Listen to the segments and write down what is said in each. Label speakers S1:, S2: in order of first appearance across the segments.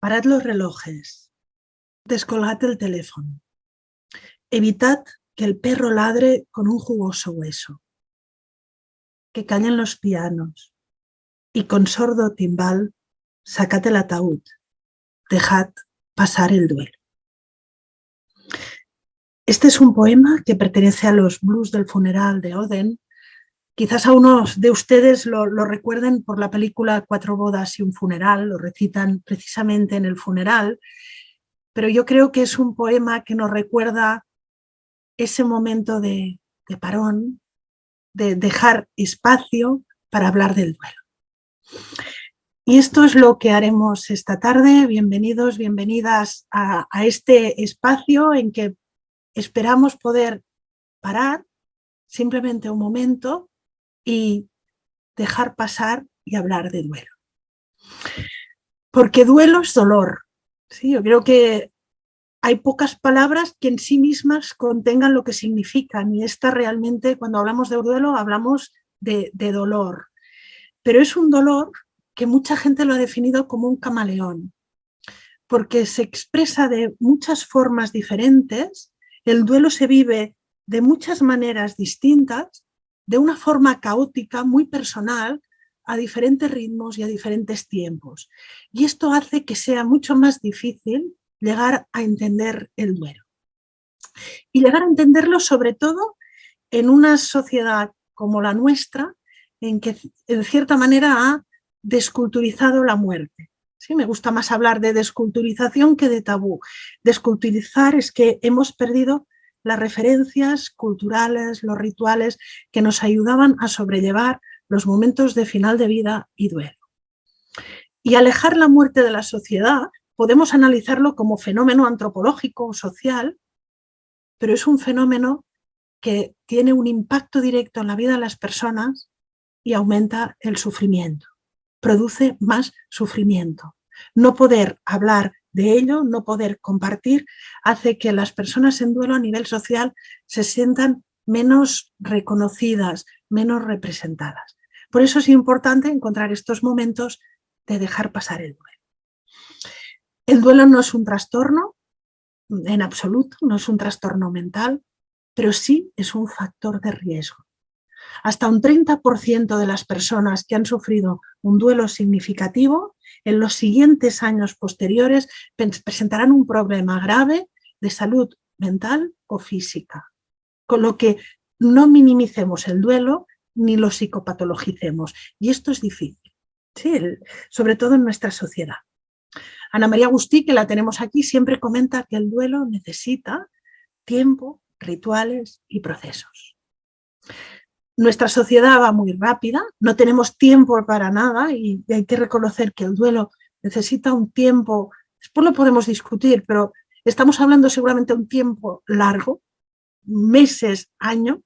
S1: Parad los relojes. Descolgad el teléfono. Evitad que el perro ladre con un jugoso hueso. Que callen los pianos. Y con sordo timbal, sacad el ataúd. Dejad pasar el duelo. Este es un poema que pertenece a los blues del funeral de Oden. Quizás a unos de ustedes lo, recuerden por la película Cuatro bodas y un funeral, lo recitan precisamente en el funeral, pero yo creo que es un poema que nos recuerda ese momento de, parón, de dejar espacio para hablar del duelo. Y esto es lo que haremos esta tarde. Bienvenidos, bienvenidas a este espacio en que esperamos poder parar simplemente un momento y dejar pasar y hablar de duelo. Porque duelo es dolor. ¿sí? Yo creo que hay pocas palabras que en sí mismas contengan lo que significan y esta realmente, cuando hablamos de duelo, hablamos de, de dolor. Pero es un dolor que mucha gente lo ha definido como un camaleón, porque se expresa de muchas formas diferentes el duelo se vive de muchas maneras distintas, de una forma caótica, muy personal, a diferentes ritmos y a diferentes tiempos. Y esto hace que sea mucho más difícil llegar a entender el duelo. Y llegar a entenderlo sobre todo en una sociedad como la nuestra, en que en cierta manera ha desculturizado la muerte. ¿sí? Me gusta más hablar de desculturización que de tabú. Desculturizar es que hemos perdido las referencias culturales, los rituales que nos ayudaban a sobrellevar los momentos de final de vida y duelo. Y alejar la muerte de la sociedad podemos analizarlo como fenómeno antropológico o social, pero es un fenómeno que tiene un impacto directo en la vida de las personas y aumenta el sufrimiento, produce más sufrimiento no poder hablar de ello, no poder compartir, hace que las personas en duelo a nivel social se sientan menos reconocidas, menos representadas. Por eso es importante encontrar estos momentos de dejar pasar el duelo. El duelo no es un trastorno, en absoluto, no es un trastorno mental, pero sí es un factor de riesgo. Hasta un 30% de las personas que han sufrido un duelo significativo en los siguientes años posteriores presentarán un problema grave de salud mental o física. Con lo que no minimicemos el duelo ni lo psicopatologicemos. Y esto es difícil, sobre todo en nuestra sociedad. Ana María Agustí, que la tenemos aquí, siempre comenta que el duelo necesita tiempo, rituales y procesos nuestra sociedad va muy rápida, no tenemos tiempo para nada y hay que reconocer que el duelo necesita un tiempo, después lo podemos discutir, pero estamos hablando seguramente de un tiempo largo, meses, años,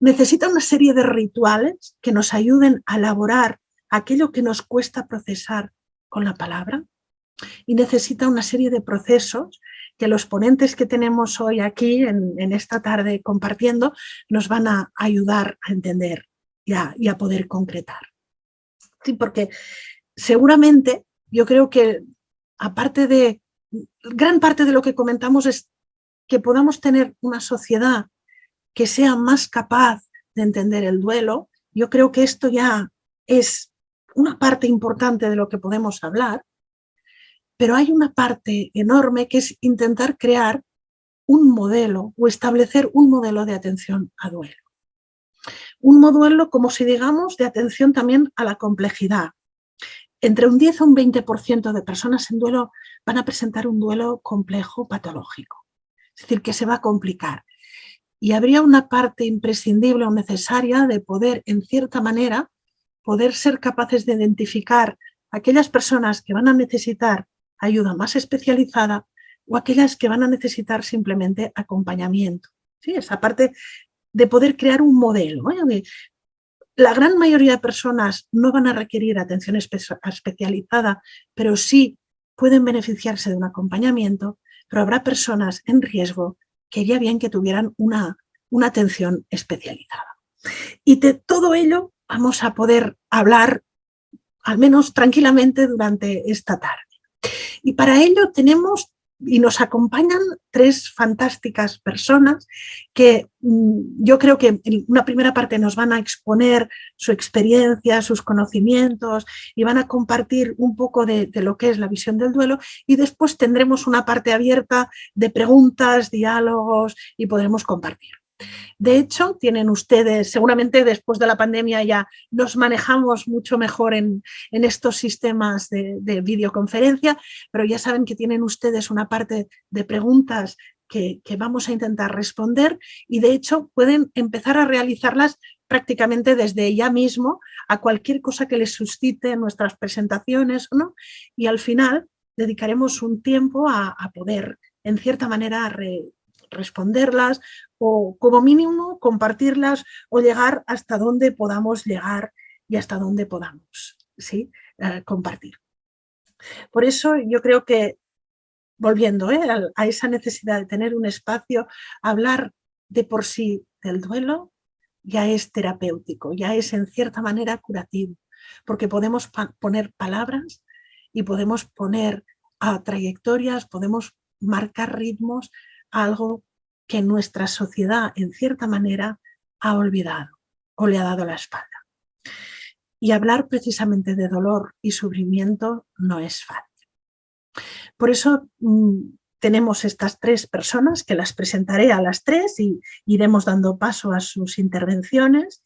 S1: necesita una serie de rituales que nos ayuden a elaborar aquello que nos cuesta procesar con la palabra y necesita una serie de procesos que los ponentes que tenemos hoy aquí en, esta tarde compartiendo nos van a ayudar a entender y a, poder concretar. Sí, porque seguramente yo creo que aparte de, gran parte de lo que comentamos es que podamos tener una sociedad que sea más capaz de entender el duelo, yo creo que esto ya es una parte importante de lo que podemos hablar, pero hay una parte enorme que es intentar crear un modelo o establecer un modelo de atención a duelo. Un modelo, como si digamos, de atención también a la complejidad. Entre un 10 o un 20% de personas en duelo van a presentar un duelo complejo patológico. Es decir, que se va a complicar. Y habría una parte imprescindible o necesaria de poder, en cierta manera, poder ser capaces de identificar aquellas personas que van a necesitar ayuda más especializada o aquellas que van a necesitar simplemente acompañamiento. ¿sí? Esa parte de poder crear un modelo. La gran mayoría de personas no van a requerir atención especializada, pero sí pueden beneficiarse de un acompañamiento, pero habrá personas en riesgo que haría bien que tuvieran una, una atención especializada. Y de todo ello vamos a poder hablar, al menos tranquilamente, durante esta tarde. Y para ello tenemos y nos acompañan tres fantásticas personas que mm, yo creo que en una primera parte nos van a exponer su experiencia, sus conocimientos y van a compartir un poco de, de lo que es la visión del duelo y después tendremos una parte abierta de preguntas, diálogos y podremos compartir. De hecho, tienen ustedes, seguramente después de la pandemia ya nos manejamos mucho mejor en, estos sistemas de, videoconferencia, pero ya saben que tienen ustedes una parte de preguntas que, vamos a intentar responder y de hecho pueden empezar a realizarlas prácticamente desde ya mismo a cualquier cosa que les suscite nuestras presentaciones ¿no? y al final dedicaremos un tiempo a, poder en cierta manera responderlas o como mínimo compartirlas o llegar hasta donde podamos llegar y hasta donde podamos ¿sí? Eh, compartir. Por eso yo creo que, volviendo ¿eh? a, esa necesidad de tener un espacio, hablar de por sí del duelo ya es terapéutico, ya es en cierta manera curativo, porque podemos poner palabras y podemos poner a trayectorias, podemos marcar ritmos algo que nuestra sociedad, en cierta manera, ha olvidado o le ha dado la espalda. Y hablar precisamente de dolor y sufrimiento no es fácil. Por eso mm, tenemos estas tres personas que las presentaré a las tres y iremos dando paso a sus intervenciones.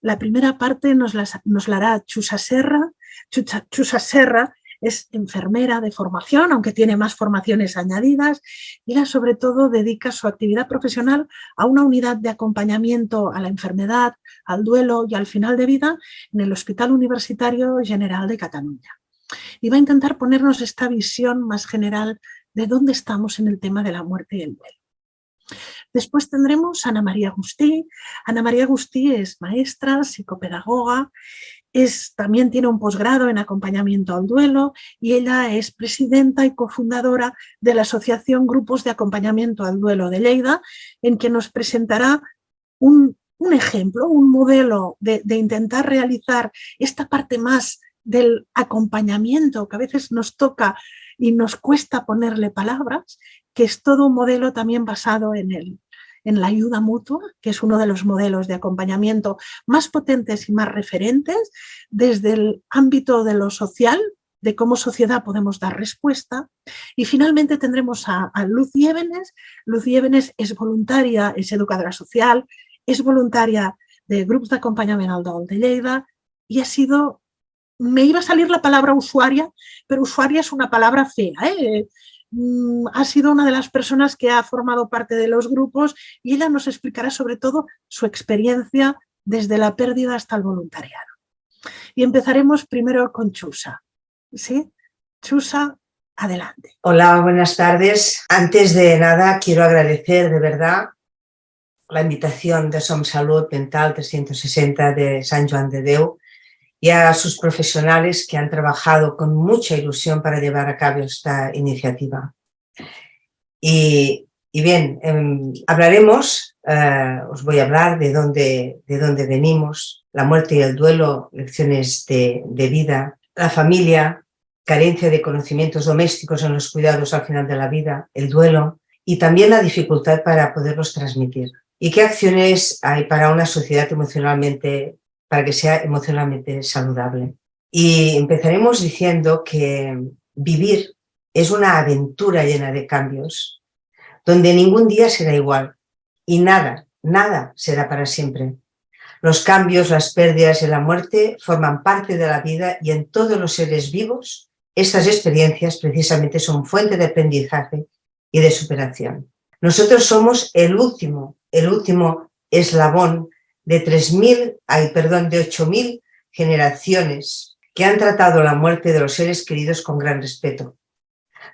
S1: La primera parte nos, nos la hará Chusa Serra. Chusa Serra es enfermera de formación, aunque tiene más formaciones añadidas, y ella sobre todo dedica su actividad profesional a una unidad de acompañamiento a la enfermedad, al duelo y al final de vida en el Hospital Universitario General de Cataluña. Y va a intentar ponernos esta visión más general de dónde estamos en el tema de la muerte y el duelo. Después tendremos Ana María Agustí. Ana María Agustí es maestra, psicopedagoga también tiene un posgrado en acompañamiento al duelo y ella es presidenta y cofundadora de la Asociación Grupos de Acompañamiento al Duelo de Lleida, en que nos presentará un, ejemplo, un modelo de, de intentar realizar esta parte más del acompañamiento que a veces nos toca y nos cuesta ponerle palabras, que es todo un modelo también basado en el, en la ayuda mutua, que es uno de los modelos de acompañamiento más potentes y más referentes desde el ámbito de lo social, de cómo sociedad podemos dar respuesta. Y finalmente tendremos a, Luz Yévenes. Luz Yévenes es voluntaria, es educadora social, es voluntaria de grupos de acompañamiento al Dol de Lleida y ha sido me iba a salir la palabra usuaria, pero usuaria es una palabra fea. ¿eh? Mm, ha sido una de las personas que ha formado parte de los grupos y ella nos explicará sobre todo su experiencia desde la pérdida hasta el voluntariado. Y empezaremos primero con Chusa. ¿Sí? Chusa, adelante.
S2: Hola, buenas tardes. Antes de nada quiero agradecer de verdad la invitación de Som Salud Mental 360 de San Juan de Deu y a sus profesionales que han trabajado con mucha ilusión para llevar a cabo esta iniciativa. Y, bien, em, hablaremos, eh, os voy a hablar de dónde, de dónde venimos, la muerte y el duelo, lecciones de, de vida, la familia, carencia de conocimientos domésticos en los cuidados al final de la vida, el duelo y también la dificultad para poderlos transmitir. ¿Y qué acciones hay para una sociedad emocionalmente para que sea emocionalmente saludable. Y empezaremos diciendo que vivir es una aventura llena de cambios, donde ningún día será igual y nada, nada será para siempre. Los cambios, las pérdidas y la muerte forman parte de la vida y en todos los seres vivos estas experiencias precisamente son fuente de aprendizaje y de superación. Nosotros somos el último, el último eslabón de 3.000, ay, perdón, de 8.000 generaciones que han tratado la muerte de los seres queridos con gran respeto,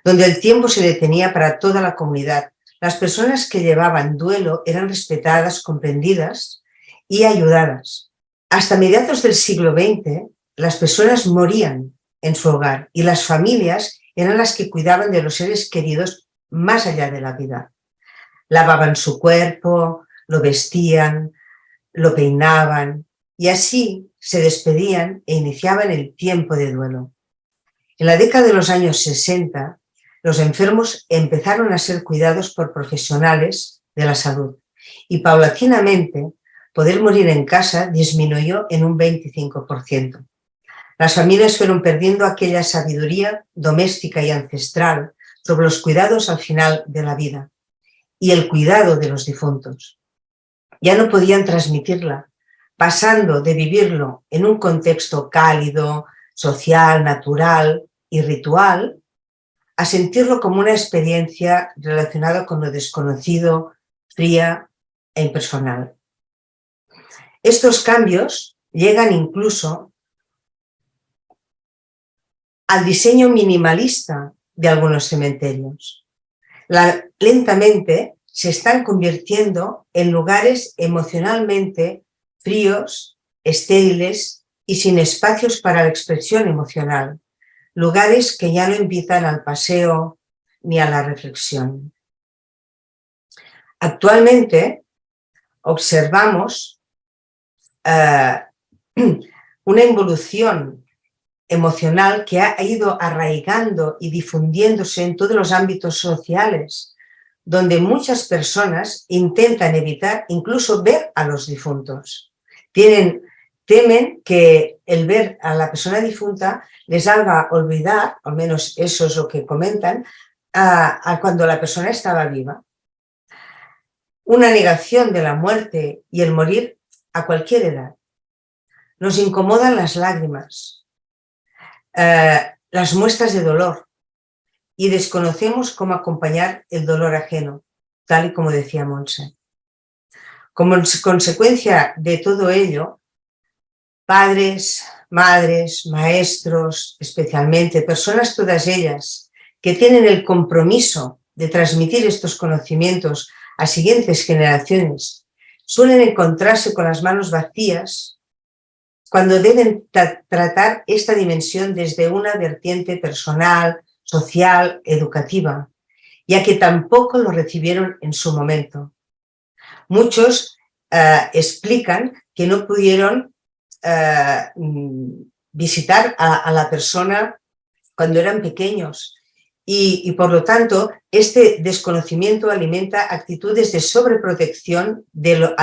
S2: donde el tiempo se detenía para toda la comunidad. Las personas que llevaban duelo eran respetadas, comprendidas y ayudadas. Hasta mediados del siglo XX, las personas morían en su hogar y las familias eran las que cuidaban de los seres queridos más allá de la vida. Lavaban su cuerpo, lo vestían, lo peinaban y así se despedían e iniciaban el tiempo de duelo. En la década de los años 60, los enfermos empezaron a ser cuidados por profesionales de la salud y paulatinamente poder morir en casa disminuyó en un 25%. Las familias fueron perdiendo aquella sabiduría doméstica y ancestral sobre los cuidados al final de la vida y el cuidado de los difuntos. Ya no podían transmitirla, pasando de vivirlo en un contexto cálido, social, natural y ritual, a sentirlo como una experiencia relacionada con lo desconocido, fría e impersonal. Estos cambios llegan incluso al diseño minimalista de algunos cementerios. lentamente se están convirtiendo en lugares emocionalmente fríos, estériles y sin espacios para la expresión emocional, lugares que ya no invitan al paseo ni a la reflexión. Actualmente observamos eh, una involución emocional que ha ido arraigando y difundiéndose en todos los ámbitos sociales, donde muchas personas intentan evitar incluso ver a los difuntos. Tienen, temen que el ver a la persona difunta les haga olvidar, al menos eso es lo que comentan, a, cuando la persona estaba viva. Una negación de la muerte y el morir a cualquier edad. Nos incomodan las lágrimas, eh, las muestras de dolor y desconocemos cómo acompañar el dolor ajeno, tal y como decía Monse. Como consecuencia de todo ello, padres, madres, maestros, especialmente, personas todas ellas que tienen el compromiso de transmitir estos conocimientos a siguientes generaciones, suelen encontrarse con las manos vacías cuando deben tratar esta dimensión desde una vertiente personal, social, educativa, ya que tampoco lo recibieron en su momento. Muchos eh, explican que no pudieron eh, visitar a, la persona cuando eran pequeños y, por lo tanto este desconocimiento alimenta actitudes de sobreprotección de,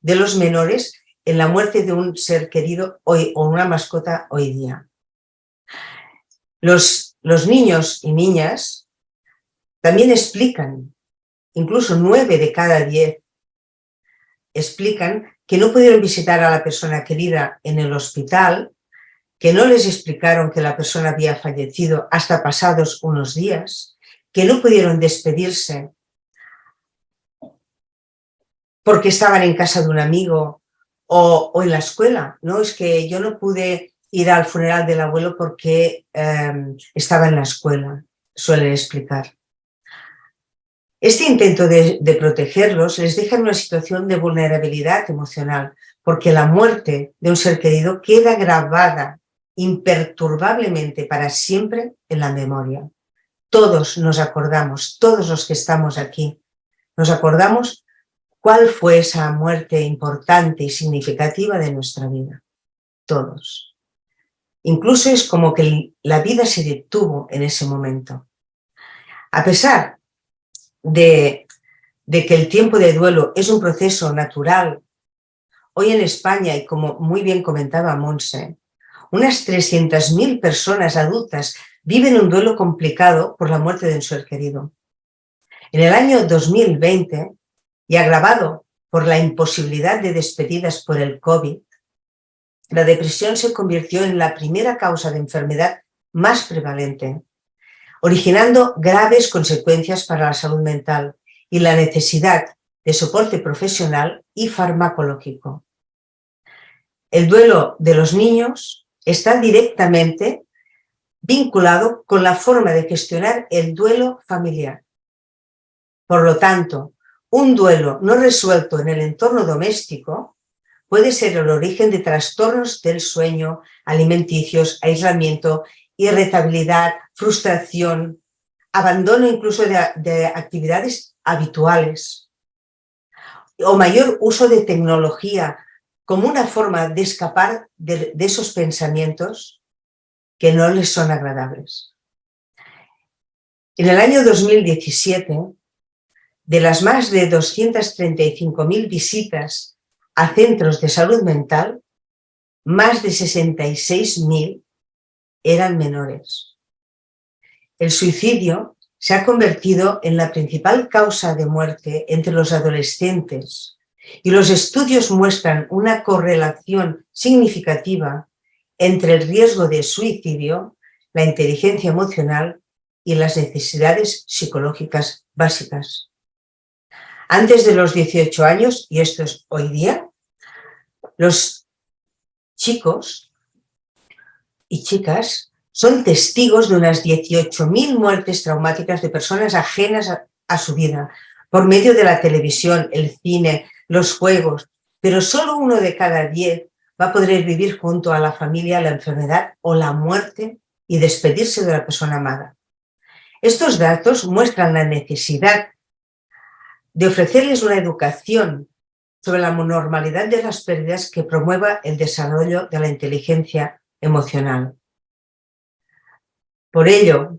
S2: de los menores en la muerte de un ser querido hoy, o una mascota hoy día. Los, los niños y niñas también explican, incluso nueve de cada diez, explican que no pudieron visitar a la persona querida en el hospital, que no les explicaron que la persona había fallecido hasta pasados unos días, que no pudieron despedirse porque estaban en casa de un amigo o, en la escuela, ¿no? Es que yo no pude ir al funeral del abuelo porque em, estaba en la escuela, suelen explicar. Este intento de, de, protegerlos les deja en una situación de vulnerabilidad emocional, porque la muerte de un ser querido queda grabada imperturbablemente para siempre en la memoria. Todos nos acordamos, todos los que estamos aquí, nos acordamos ¿Cuál fue esa muerte importante y significativa de nuestra vida? Todos. Incluso es como que la vida se detuvo en ese momento. A pesar de, que el tiempo de duelo es un proceso natural, hoy en España, y como muy bien comentaba Monse, unas 300.000 personas adultas viven un duelo complicado por la muerte de un ser querido. En el año 2020, y agravado por la imposibilidad de despedidas por el COVID, la depresión se convirtió en la primera causa de enfermedad más prevalente, originando graves consecuencias para la salud mental y la necesidad de soporte profesional y farmacológico. El duelo de los niños está directamente vinculado con la forma de gestionar el duelo familiar. Por lo tanto, un duelo no resuelto en el entorno doméstico puede ser el origen de trastornos del sueño, alimenticios, aislamiento, irritabilidad, frustración, abandono incluso de, actividades habituales o mayor uso de tecnología como una forma de escapar de, esos pensamientos que no les son agradables. En el año 2017, de las más de 235.000 visitas a centros de salud mental, más de 66.000 eran menores. El suicidio se ha convertido en la principal causa de muerte entre los adolescentes y los estudios muestran una correlación significativa entre el riesgo de suicidio, la inteligencia emocional y las necesidades psicológicas básicas. Antes de los 18 años, y esto es hoy día, los chicos y chicas son testigos de unas 18.000 muertes traumáticas de personas ajenas a, a, su vida, por medio de la televisión, el cine, los juegos, pero solo uno de cada diez va a poder vivir junto a la familia la enfermedad o la muerte y despedirse de la persona amada. Estos datos muestran la necesidad de ofrecerles una educación sobre la normalidad de las pérdidas que promueva el desarrollo de la inteligencia emocional. Por ello,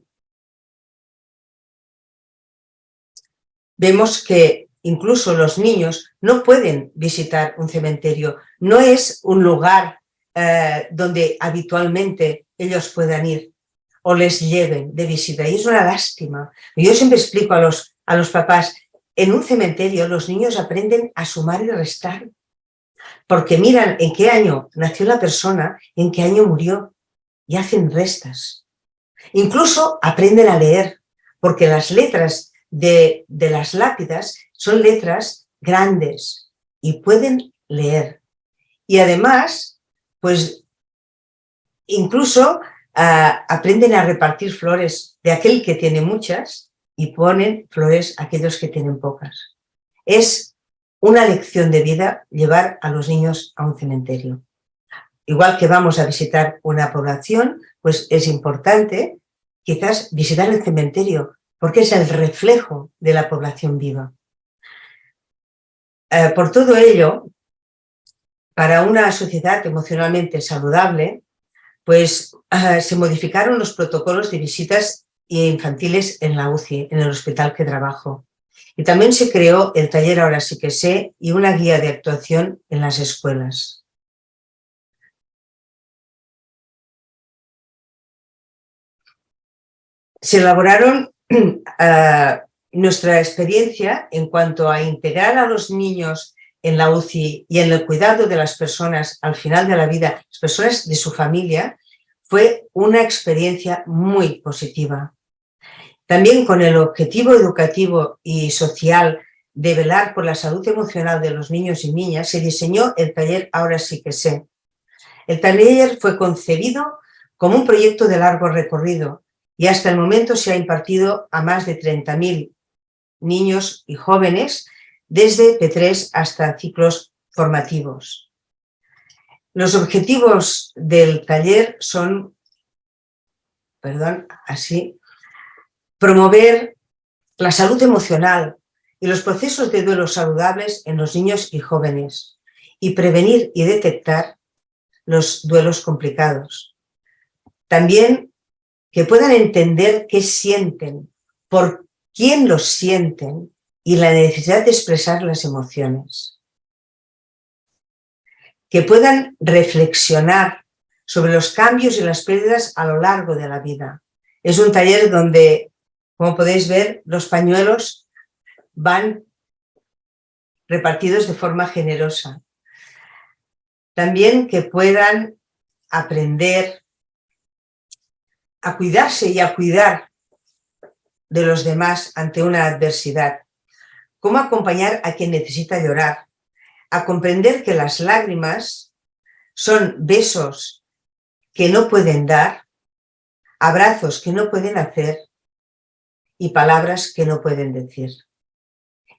S2: vemos que incluso los niños no pueden visitar un cementerio, no es un lugar eh, donde habitualmente ellos puedan ir o les lleven de visita, y es una lástima. Yo siempre explico a los, a los papás, en un cementerio los niños aprenden a sumar y restar, porque miran en qué año nació la persona, en qué año murió, y hacen restas. Incluso aprenden a leer, porque las letras de, de las lápidas son letras grandes y pueden leer. Y además, pues incluso uh, aprenden a repartir flores de aquel que tiene muchas y ponen flores a aquellos que tienen pocas. Es una lección de vida llevar a los niños a un cementerio. Igual que vamos a visitar una población, pues es importante quizás visitar el cementerio, porque es el reflejo de la población viva. Eh, por todo ello, para una sociedad emocionalmente saludable, pues eh, se modificaron los protocolos de visitas infantiles en la UCI, en el hospital que trabajo. Y también se creó el taller Ahora sí que sé y una guía de actuación en las escuelas. Se elaboraron uh, nuestra experiencia en cuanto a integrar a los niños en la UCI y en el cuidado de las personas al final de la vida, las personas de su familia, fue una experiencia muy positiva. También con el objetivo educativo y social de velar por la salud emocional de los niños y niñas, se diseñó el taller Ahora sí que sé. El taller fue concebido como un proyecto de largo recorrido y hasta el momento se ha impartido a más de 30.000 niños y jóvenes desde P3 hasta ciclos formativos. Los objetivos del taller son, perdón, así, promover la salud emocional y los procesos de duelo saludables en los niños y jóvenes y prevenir y detectar los duelos complicados. También que puedan entender qué sienten, por quién los sienten y la necesidad de expresar las emociones. Que puedan reflexionar sobre los cambios y las pérdidas a lo largo de la vida. Es un taller donde, como podéis ver, los pañuelos van repartidos de forma generosa. También que puedan aprender a cuidarse y a cuidar de los demás ante una adversidad. Cómo acompañar a quien necesita llorar. A comprender que las lágrimas son besos que no pueden dar, abrazos que no pueden hacer y palabras que no pueden decir.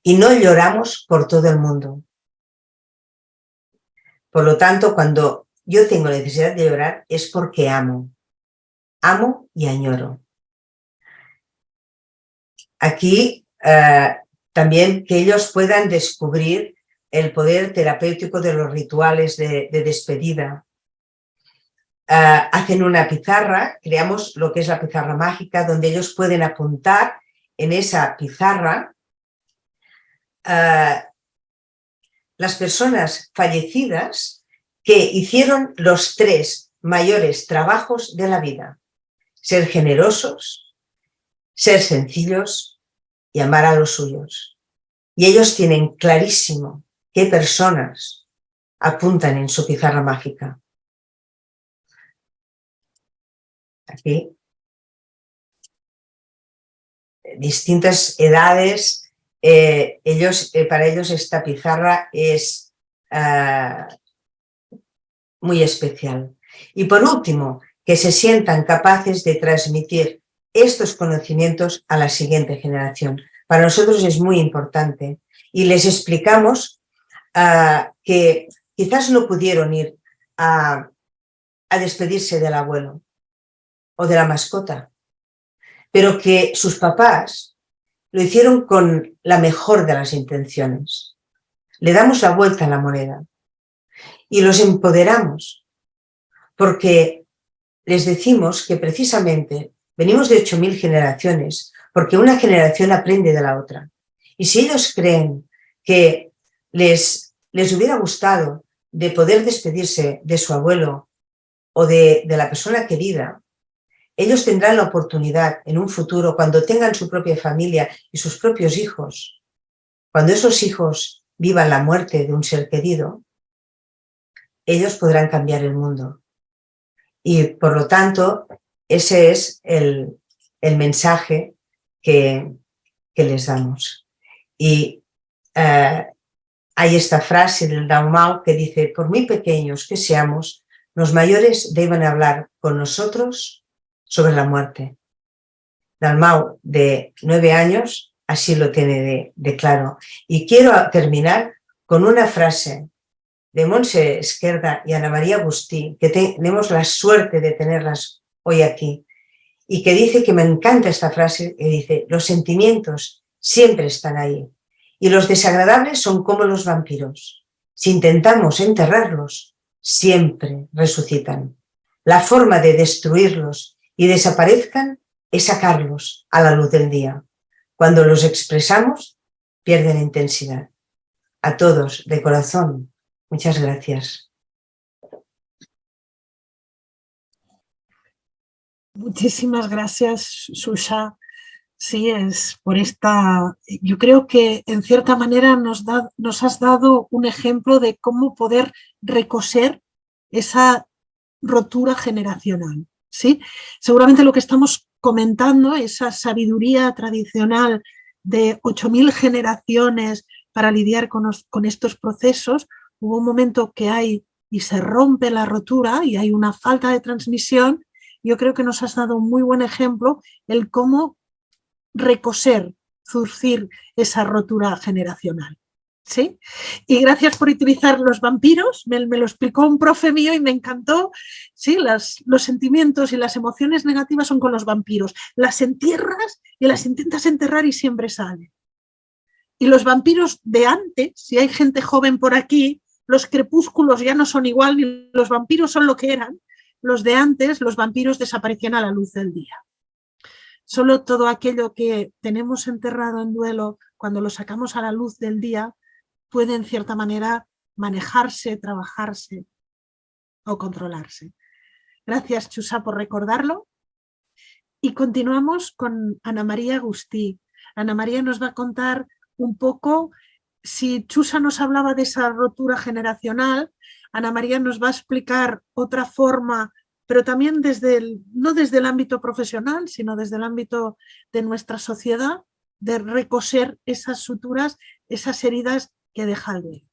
S2: Y no lloramos por todo el mundo. Por lo tanto, cuando yo tengo necesidad de llorar es porque amo. Amo y añoro. Aquí eh, también que ellos puedan descubrir el poder terapéutico de los rituales de, de despedida. Hacen una pizarra, creamos lo que es la pizarra mágica, donde ellos pueden apuntar en esa pizarra las personas fallecidas que hicieron los tres mayores trabajos de la vida. Ser generosos, ser sencillos y amar a los suyos. Y ellos tienen clarísimo qué personas apuntan en su pizarra mágica. Aquí. Distintas edades. Eh, ellos, eh, para ellos esta pizarra es ah, muy especial. Y por último, que se sientan capaces de transmitir estos conocimientos a la siguiente generación. Para nosotros es muy importante y les explicamos ah, que quizás no pudieron ir a, a despedirse del abuelo o de la mascota, pero que sus papás lo hicieron con la mejor de las intenciones. Le damos la vuelta a la moneda y los empoderamos, porque les decimos que precisamente venimos de 8.000 generaciones, porque una generación aprende de la otra. Y si ellos creen que les, les hubiera gustado de poder despedirse de su abuelo o de, de la persona querida, ellos tendrán la oportunidad en un futuro, cuando tengan su propia familia y sus propios hijos, cuando esos hijos vivan la muerte de un ser querido, ellos podrán cambiar el mundo. Y por lo tanto, ese es el, mensaje que, les damos. Y eh, hay esta frase del Dalmau que dice, por muy pequeños que seamos, los mayores deben hablar con nosotros sobre la muerte. Dalmau, de nueve años, así lo tiene de, claro. Y quiero terminar con una frase de Monse Esquerda y Ana María Agustí, que tenemos la suerte de tenerlas hoy aquí, y que dice que me encanta esta frase, que dice, los sentimientos siempre están ahí, y los desagradables son como los vampiros. Si intentamos enterrarlos, siempre resucitan. La forma de destruirlos y desaparezcan es sacarlos a la luz del día. Cuando los expresamos, pierden intensidad. A todos, de corazón, Muchas gracias.
S1: Muchísimas gracias, Susha. Sí, es por esta... Yo creo que en cierta manera nos, nos has dado un ejemplo de cómo poder recoser esa rotura generacional. ¿Sí? Seguramente lo que estamos comentando, esa sabiduría tradicional de 8.000 generaciones para lidiar con, con estos procesos, hubo un momento que hay y se rompe la rotura y hay una falta de transmisión, yo creo que nos has dado un muy buen ejemplo el cómo recoser, zurcir esa rotura generacional. ¿Sí? Y gracias por utilizar los vampiros, me, lo explicó un profe mío y me encantó. Sí, los sentimientos y las emociones negativas son con los vampiros. Las entierras y las intentas enterrar y siempre salen. Y los vampiros de antes, si hay gente joven por aquí, los crepúsculos ya no son igual, ni los vampiros son lo que eran. Los de antes, los vampiros desaparecían a la luz del día. Solo todo aquello que tenemos enterrado en duelo, cuando lo sacamos a la luz del día, puede en cierta manera manejarse, trabajarse o controlarse. Gracias, Chusa, por recordarlo. Y continuamos con Ana María Agustí. Ana María nos va a contar un poco si Chusa nos hablaba de esa rotura generacional, Ana María nos va a explicar otra forma, pero también desde el, no desde el ámbito profesional, sino desde el ámbito de nuestra sociedad, de recoser esas suturas, esas heridas que deja el duelo.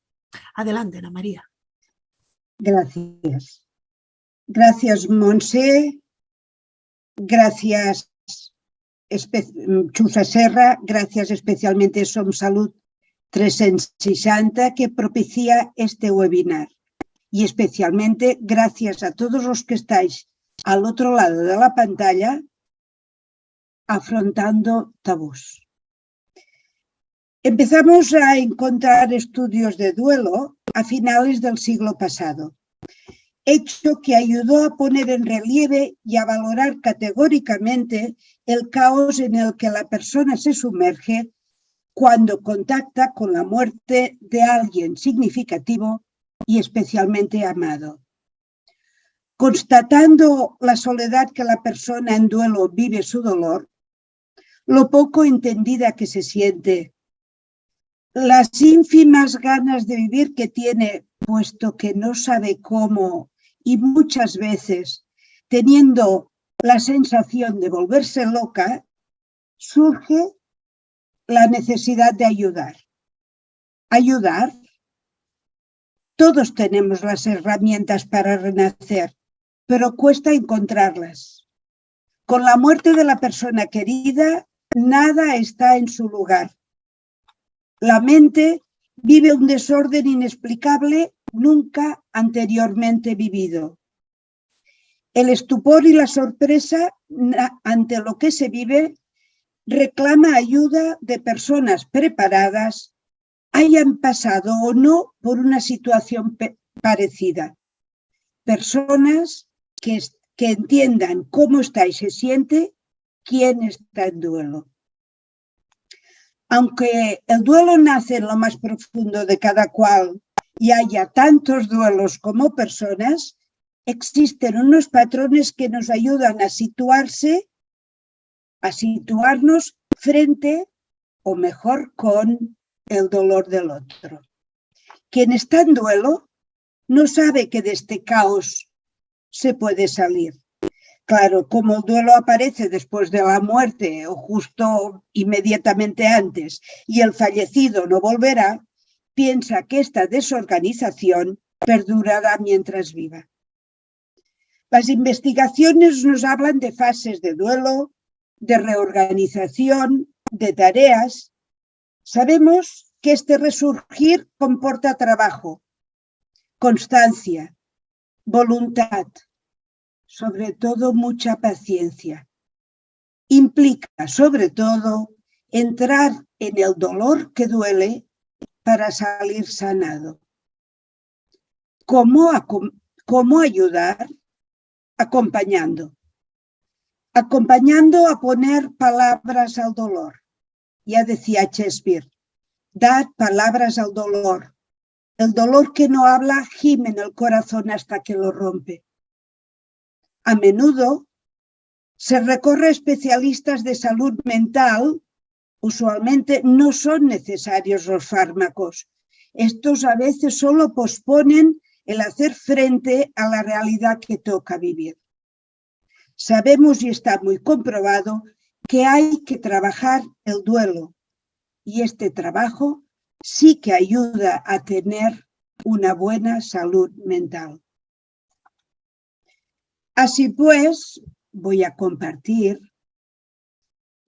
S1: Adelante, Ana María.
S3: Gracias. Gracias, Monse. Gracias, Chusa Serra. Gracias especialmente Som Salud 360 que propicia este webinar. Y especialmente gracias a todos los que estáis al otro lado de la pantalla afrontando tabús. Empezamos a encontrar estudios de duelo a finales del siglo pasado hecho que ayudó a poner en relieve y a valorar categóricamente el caos en el que la persona se sumerge cuando contacta con la muerte de alguien significativo y especialmente amado. Constatando la soledad que la persona en duelo vive su dolor, lo poco entendida que se siente, las ínfimas ganas de vivir que tiene, puesto que no sabe cómo y muchas veces teniendo la sensación de volverse loca, surge la necesidad de ayudar. Ayudar. Todos tenemos las herramientas para renacer, pero cuesta encontrarlas. Con la muerte de la persona querida, nada está en su lugar. La mente vive un desorden inexplicable nunca anteriormente vivido. El estupor y la sorpresa ante lo que se vive reclama ayuda de personas preparadas, hayan pasado o no por una situación parecida. Personas que, entiendan cómo está y se siente quién está en duelo. Aunque el duelo nace en lo más profundo de cada cual y haya tantos duelos como personas, existen unos patrones que nos ayudan a situarse, a situarnos frente o mejor con el dolor del otro. Quien está en duelo no sabe que de este caos se puede salir. Claro, como el duelo aparece después de la muerte o justo inmediatamente antes y el fallecido no volverá, piensa que esta desorganización perdurará mientras viva. Las investigaciones nos hablan de fases de duelo, de reorganización, de tareas. Sabemos que este resurgir comporta trabajo, constancia, voluntad, sobre todo mucha paciencia. Implica, sobre todo, entrar en el dolor que duele para salir sanado. ¿Cómo, cómo ayudar? Acompañando. Acompañando a poner palabras al dolor. Ya decía Shakespeare, dad palabras al dolor. El dolor que no habla gime en el corazón hasta que lo rompe. A menudo se recorre a especialistas de salud mental usualmente no son necesarios los fármacos. Estos a veces solo posponen el hacer frente a la realidad que toca vivir. Sabemos y está muy comprobado que hay que trabajar el duelo y este trabajo sí que ayuda a tener una buena salud mental. Así pues, voy a compartir.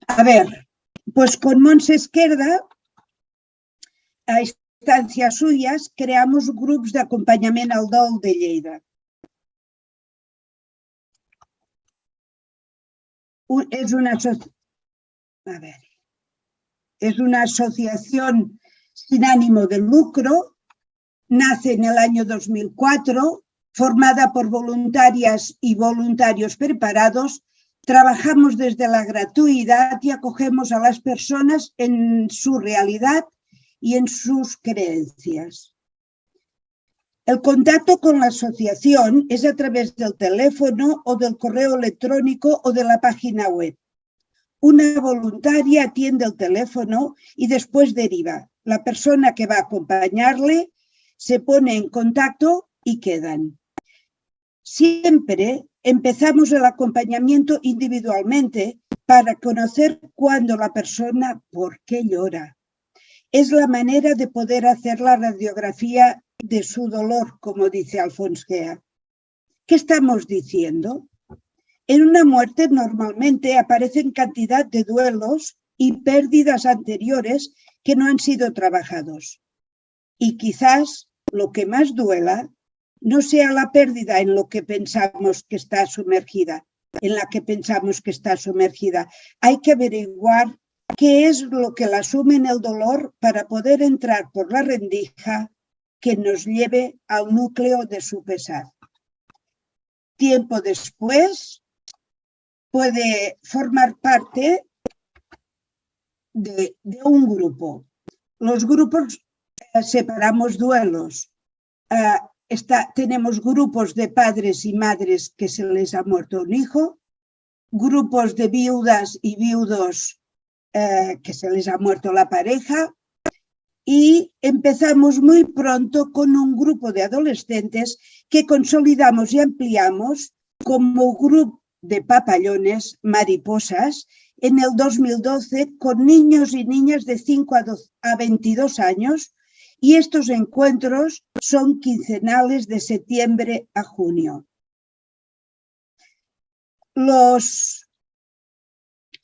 S3: A ver, pues con Montse Esquerda, a instancias suyas, creamos grups d'acompanyament al dol de Lleida. Es una, es una asociación sin ánimo de lucro, nace en el año 2004, formada por voluntarias y voluntarios preparados Trabajamos desde la gratuidad y acogemos a las personas en su realidad y en sus creencias. El contacto con la asociación es a través del teléfono o del correo electrónico o de la página web. Una voluntaria atiende el teléfono y después deriva. La persona que va a acompañarle se pone en contacto y quedan. Siempre empezamos el acompañamiento individualmente para conocer cuándo la persona, por qué llora. Es la manera de poder hacer la radiografía de su dolor, como dice Alphonse Gea. ¿Qué estamos diciendo? En una muerte normalmente aparecen cantidad de duelos y pérdidas anteriores que no han sido trabajados. Y quizás lo que más duela no sea la pérdida en lo que pensamos que está sumergida, en la que pensamos que está sumergida. Hay que averiguar qué es lo que la sume en el dolor para poder entrar por la rendija que nos lleve al núcleo de su pesar. tiempo después puede formar parte de, un grupo. Los grupos eh, separamos duelos. Eh, está, tenemos grupos de padres y madres que se les ha muerto un hijo, grupos de viudas y viudos eh, que se les ha muerto la pareja y empezamos muy pronto con un grupo de adolescentes que consolidamos y ampliamos como grupo de papallones, mariposas, en el 2012 con niños y niñas de 5 a 22 años y estos encuentros son quincenales de septiembre a junio. Los,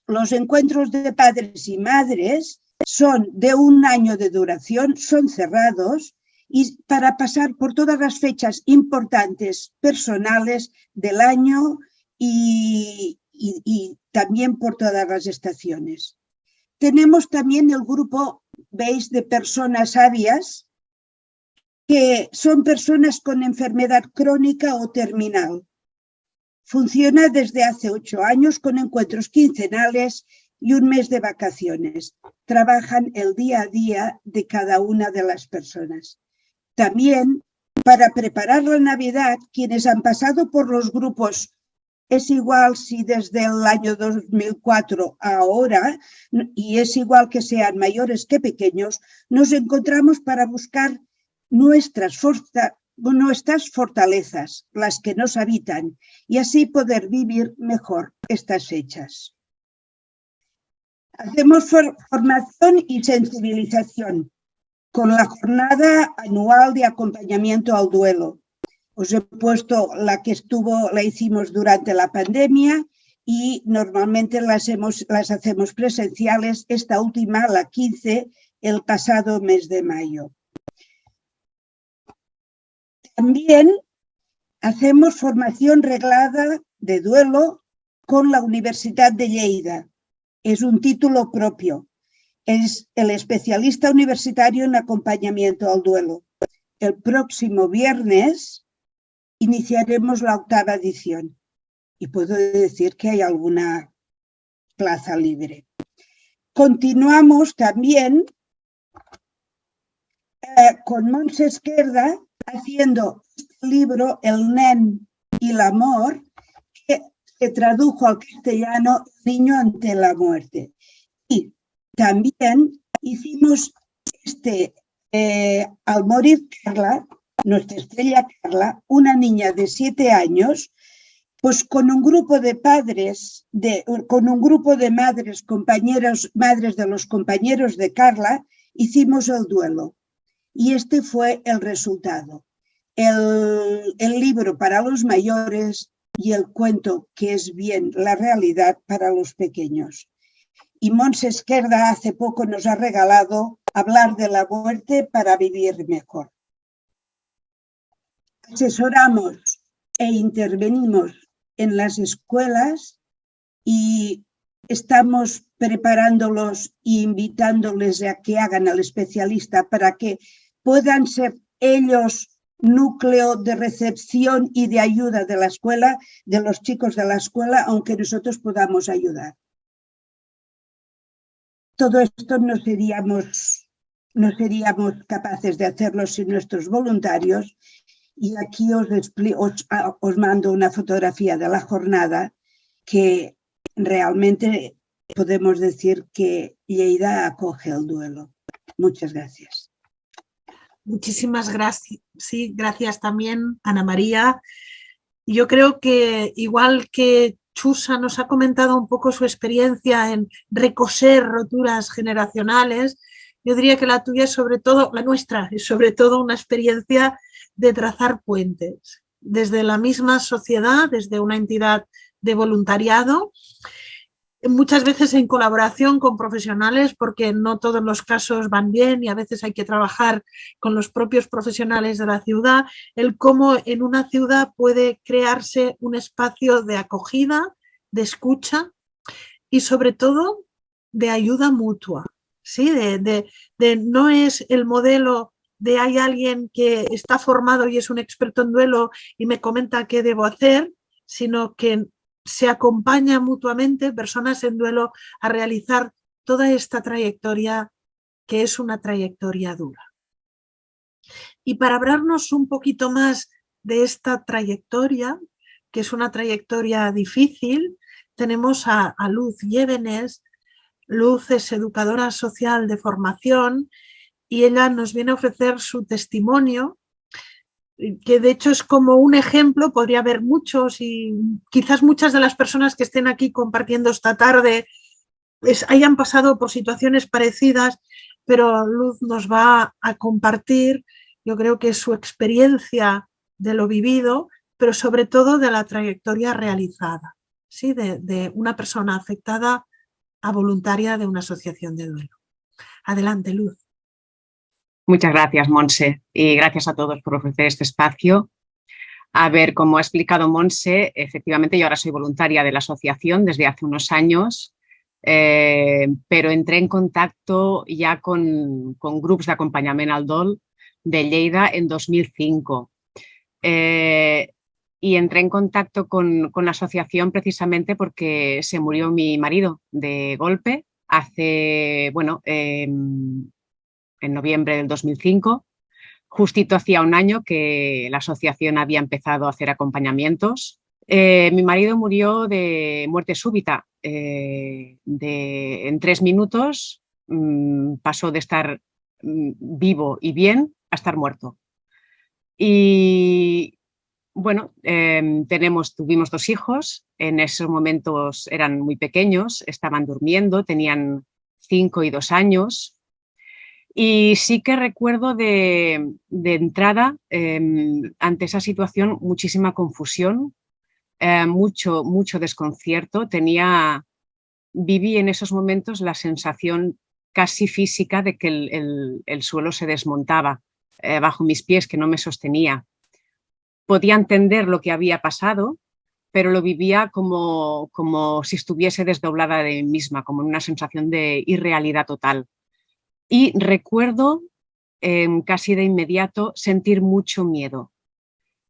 S3: los encuentros de padres y madres son de un año de duración, son cerrados y para pasar por todas las fechas importantes personales del año y, y también por todas las estaciones. Tenemos también el grupo, veis, de personas sabias, que son personas con enfermedad crónica o terminal. Funciona desde hace ocho años con encuentros quincenales y un mes de vacaciones. Trabajan el día a día de cada una de las personas. También, para preparar la Navidad, quienes han pasado por los grupos es igual si desde el año 2004 a ahora, y es igual que sean mayores que pequeños, nos encontramos para buscar nuestras, fortalezas, las que nos habitan, y así poder vivir mejor estas fechas. Hacemos formación y sensibilización con la jornada anual de acompañamiento al duelo, os he puesto la que estuvo, la hicimos durante la pandemia y normalmente las, hacemos presenciales, esta última, la 15, el pasado mes de mayo. También hacemos formación reglada de duelo con la Universidad de Lleida. Es un título propio. Es el especialista universitario en acompañamiento al duelo. El próximo viernes iniciaremos la octava edición y puedo decir que hay alguna plaza libre. Continuamos también eh, con Mons Esquerda haciendo este libro El Nen y el Amor que se tradujo al castellano Niño ante la muerte. Y también hicimos este eh, Al morir Carla, nuestra estrella Carla, una niña de siete años, pues con un grupo de padres, de, con un grupo de madres, compañeros, madres de los compañeros de Carla, hicimos el duelo. Y este fue el resultado. El, el libro para los mayores y el cuento que es bien la realidad para los pequeños. Y Mons Esquerda hace poco nos ha regalado hablar de la muerte para vivir mejor asesoramos e intervenimos en las escuelas y estamos preparándolos e invitándoles a que hagan al especialista para que puedan ser ellos núcleo de recepción y de ayuda de la escuela, de los chicos de la escuela, aunque nosotros podamos ayudar. Todo esto no seríamos, no seríamos capaces de hacerlo sin nuestros voluntarios y aquí os, ah, os, mando una fotografía de la jornada que realmente podemos decir que Lleida acoge el duelo. Muchas gracias.
S1: Muchísimas gracias. Sí, gracias también, Ana María. Yo creo que igual que Chusa nos ha comentado un poco su experiencia en recoser roturas generacionales, yo diría que la tuya es sobre todo, la nuestra, es sobre todo una experiencia de trazar puentes desde la misma sociedad, desde una entidad de voluntariado, muchas veces en colaboración con profesionales porque no todos los casos van bien y a veces hay que trabajar con los propios profesionales de la ciudad, el cómo en una ciudad puede crearse un espacio de acogida, de escucha y sobre todo de ayuda mutua. ¿sí? de no es el modelo de hay alguien que está formado y es un experto en duelo y me comenta qué debo hacer, sino que se acompañan mutuamente personas en duelo a realizar toda esta trayectoria que es una trayectoria dura. Y para hablarnos un poquito más de esta trayectoria, que es una trayectoria difícil, tenemos a, Luz Llévenes. Luz es educadora social de formación y ella nos viene a ofrecer su testimonio, que de hecho es como un ejemplo, podría haber muchos y quizás muchas de las personas que estén aquí compartiendo esta tarde hayan pasado por situaciones parecidas, pero Luz nos va a compartir, yo creo que su experiencia de lo vivido, pero sobre todo de la trayectoria realizada, ¿sí? de, una persona afectada a voluntaria de una asociación de duelo. Adelante, Luz.
S4: Muchas gracias, Monse, y gracias a todos por ofrecer este espacio. A ver, como ha explicado Monse, efectivamente yo ahora soy voluntaria de la asociación desde hace unos años, eh, pero entré en contacto ya con, con grupos de acompañamiento al DOL de Lleida en 2005. Eh, y entré en contacto con, la asociación precisamente porque se murió mi marido de golpe hace, bueno, em, en noviembre del 2005. Justito hacía un año que la asociación había empezado a hacer acompañamientos. Eh, mi marido murió de muerte súbita. Eh, de, en tres minutos mm, pasó de estar mm, vivo y bien a estar muerto. Y bueno, em, tenemos, tuvimos dos hijos, en esos momentos eran muy pequeños, estaban durmiendo, tenían cinco y dos años. Y sí que recuerdo de, entrada, em, ante esa situación, muchísima confusión, eh, mucho, mucho desconcierto. Tenía, viví en esos momentos la sensación casi física de que el, suelo se desmontaba eh, bajo mis pies, que no me sostenía podía entender lo que había pasado, pero lo vivía como, como si estuviese desdoblada de mí misma, como una sensación de irrealidad total. Y recuerdo em, casi de inmediato sentir mucho miedo.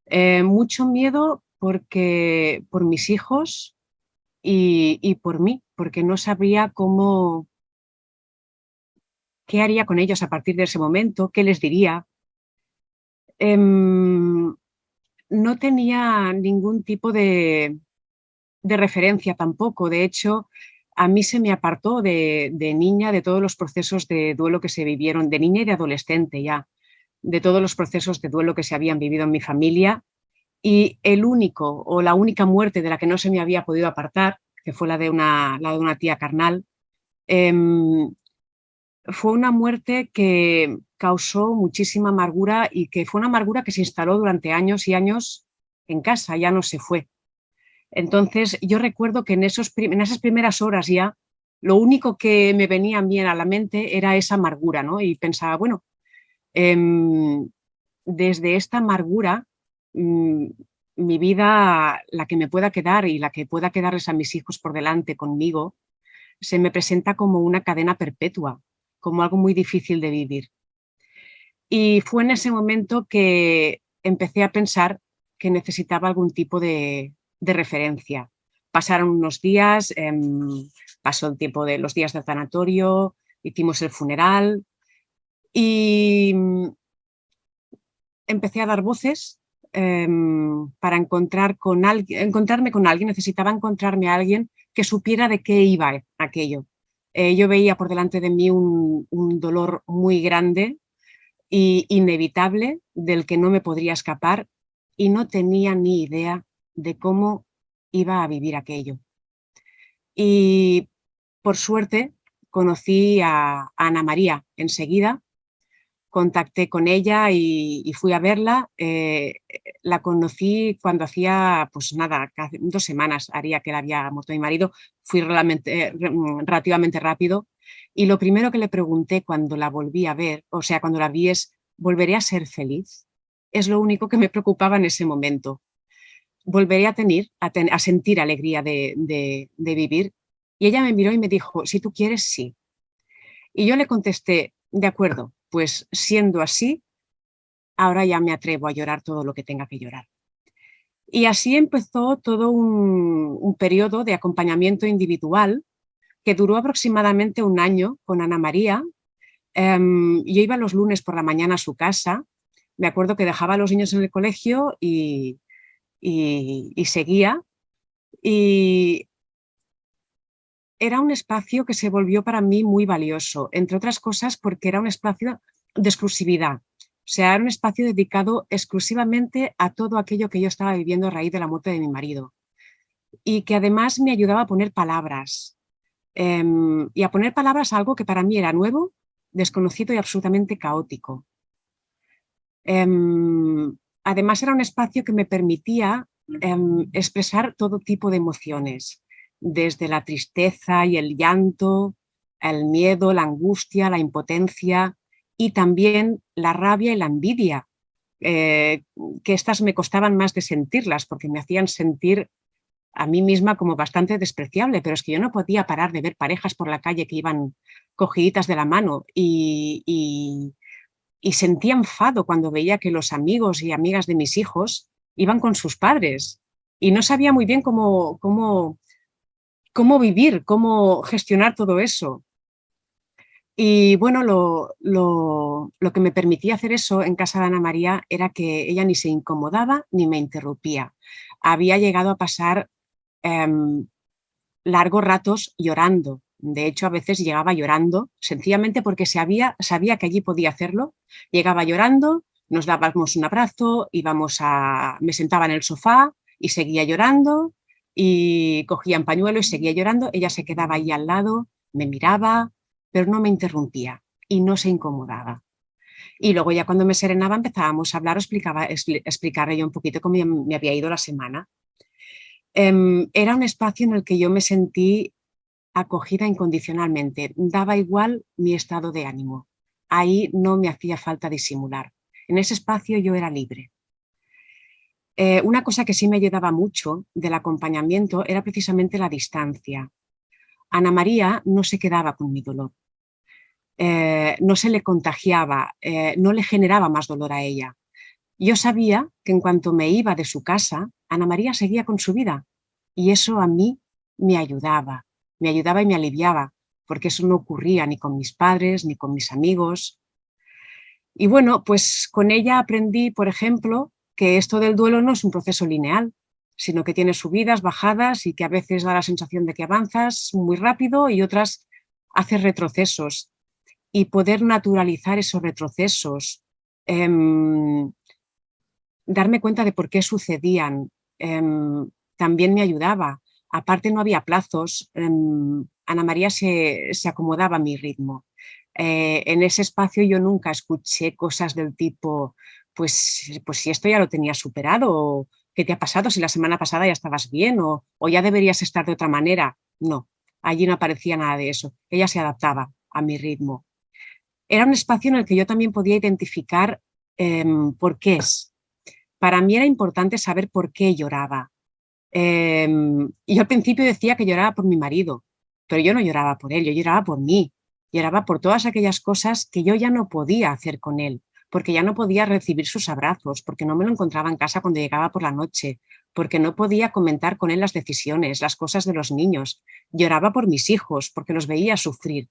S4: Eh, mucho miedo porque, por mis hijos y, y, por mí, porque no sabría cómo, qué haría con ellos a partir de ese momento, qué les diría. Em, no tenía ningún tipo de, referencia tampoco. De hecho, a mí se me apartó de, niña de todos los procesos de duelo que se vivieron, de niña y de adolescente ya, de todos los procesos de duelo que se habían vivido en mi familia. Y el único o la única muerte de la que no se me había podido apartar, que fue la de una, de una tía carnal, em, fue una muerte que causó muchísima amargura y que fue una amargura que se instaló durante años y años en casa, ya no se fue. Entonces yo recuerdo que en, esos, en esas primeras horas ya lo único que me venía bien a la mente era esa amargura, ¿no? Y pensaba, bueno, em, desde esta amargura, mm, mi vida, la que me pueda quedar y la que pueda quedarles a mis hijos por delante conmigo, se me presenta como una cadena perpetua, como algo muy difícil de vivir. Y fue en ese momento que empecé a pensar que necesitaba algún tipo de, referencia. Pasaron unos días, em, pasó el tiempo de los días del tanatorio, hicimos el funeral y mm, empecé a dar voces em, para encontrar con alguien, encontrarme con alguien, necesitaba encontrarme a alguien que supiera de qué iba aquello, eh, yo veía por delante de mí un, dolor muy grande e inevitable del que no me podría escapar y no tenía ni idea de cómo iba a vivir aquello. Y por suerte conocí a Ana María enseguida contacté con ella y, fui a verla. Eh, la conocí cuando hacía, pues nada, dos semanas haría que la había muerto mi marido. Fui mm, relativamente rápido y lo primero que le pregunté cuando la volví a ver, o sea, cuando la vi es, ¿volveré a ser feliz? Es lo único que me preocupaba en ese momento. ¿Volveré a, tener, a, sentir alegría de, de vivir? Y ella me miró y me dijo, si tú quieres, sí. Y yo le contesté, de acuerdo, pues siendo así, ahora ya me atrevo a llorar todo lo que tenga que llorar. Y así empezó todo un, periodo de acompañamiento individual que duró aproximadamente un año con Ana María. Em, yo iba los lunes por la mañana a su casa, me acuerdo que dejaba a los niños en el colegio y, y seguía. Y era un espacio que se volvió para mí muy valioso, entre otras cosas porque era un espacio de exclusividad. O sea, era un espacio dedicado exclusivamente a todo aquello que yo estaba viviendo a raíz de la muerte de mi marido. Y que además me ayudaba a poner palabras. Em, y a poner palabras a algo que para mí era nuevo, desconocido y absolutamente caótico. Em, además era un espacio que me permitía em, expresar todo tipo de emociones desde la tristeza y el llanto, el miedo, la angustia, la impotencia y también la rabia y la envidia, eh, que estas me costaban más de sentirlas porque me hacían sentir a mí misma como bastante despreciable, pero es que yo no podía parar de ver parejas por la calle que iban cogiditas de la mano y, y, y sentía enfado cuando veía que los amigos y amigas de mis hijos iban con sus padres y no sabía muy bien cómo, cómo cómo vivir, cómo gestionar todo eso. Y bueno, lo, que me permitía hacer eso en casa de Ana María era que ella ni se incomodaba ni me interrumpía. Había llegado a pasar em, largos ratos llorando. De hecho, a veces llegaba llorando, sencillamente porque sabía, sabía que allí podía hacerlo. Llegaba llorando, nos dábamos un abrazo, íbamos a, me sentaba en el sofá y seguía llorando y cogía un pañuelo y seguía llorando, ella se quedaba ahí al lado, me miraba, pero no me interrumpía y no se incomodaba. Y luego ya cuando me serenaba empezábamos a hablar, explicaba, explicarle yo un poquito cómo me había ido la semana. Em, era un espacio en el que yo me sentí acogida incondicionalmente, daba igual mi estado de ánimo. Ahí no me hacía falta disimular. En ese espacio yo era libre. Eh, una cosa que sí me ayudaba mucho del acompañamiento era precisamente la distancia. Ana María no se quedaba con mi dolor, eh, no se le contagiaba, eh, no le generaba más dolor a ella. Yo sabía que en cuanto me iba de su casa, Ana María seguía con su vida y eso a mí me ayudaba, me ayudaba y me aliviaba, porque eso no ocurría ni con mis padres ni con mis amigos. Y bueno, pues con ella aprendí, por ejemplo, que esto del duelo no es un proceso lineal, sino que tiene subidas, bajadas y que a veces da la sensación de que avanzas muy rápido y otras haces retrocesos. Y poder naturalizar esos retrocesos, em, darme cuenta de por qué sucedían, em, también me ayudaba. Aparte no había plazos, em, Ana María se, acomodaba a mi ritmo. Eh, en ese espacio yo nunca escuché cosas del tipo pues, pues si esto ya lo tenías superado, ¿qué te ha pasado? Si la semana pasada ya estabas bien o, ya deberías estar de otra manera. No, allí no aparecía nada de eso. Ella se adaptaba a mi ritmo. Era un espacio en el que yo también podía identificar em, por qué es. Para mí era importante saber por qué lloraba. Em, yo al principio decía que lloraba por mi marido, pero yo no lloraba por él, yo lloraba por mí. Lloraba por todas aquellas cosas que yo ya no podía hacer con él porque ya no podía recibir sus abrazos, porque no me lo encontraba en casa cuando llegaba por la noche, porque no podía comentar con él las decisiones, las cosas de los niños. Lloraba por mis hijos, porque los veía sufrir,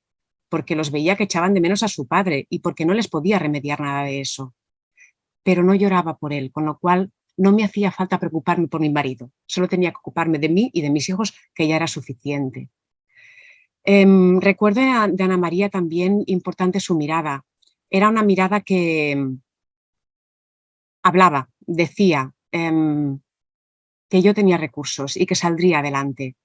S4: porque los veía que echaban de menos a su padre y porque no les podía remediar nada de eso. Pero no lloraba por él, con lo cual no me hacía falta preocuparme por mi marido, solo tenía que ocuparme de mí y de mis hijos, que ya era suficiente. Em, recuerdo de Ana María también importante su mirada, era una mirada que mm, hablaba, decía em, que yo tenía recursos y que saldría adelante,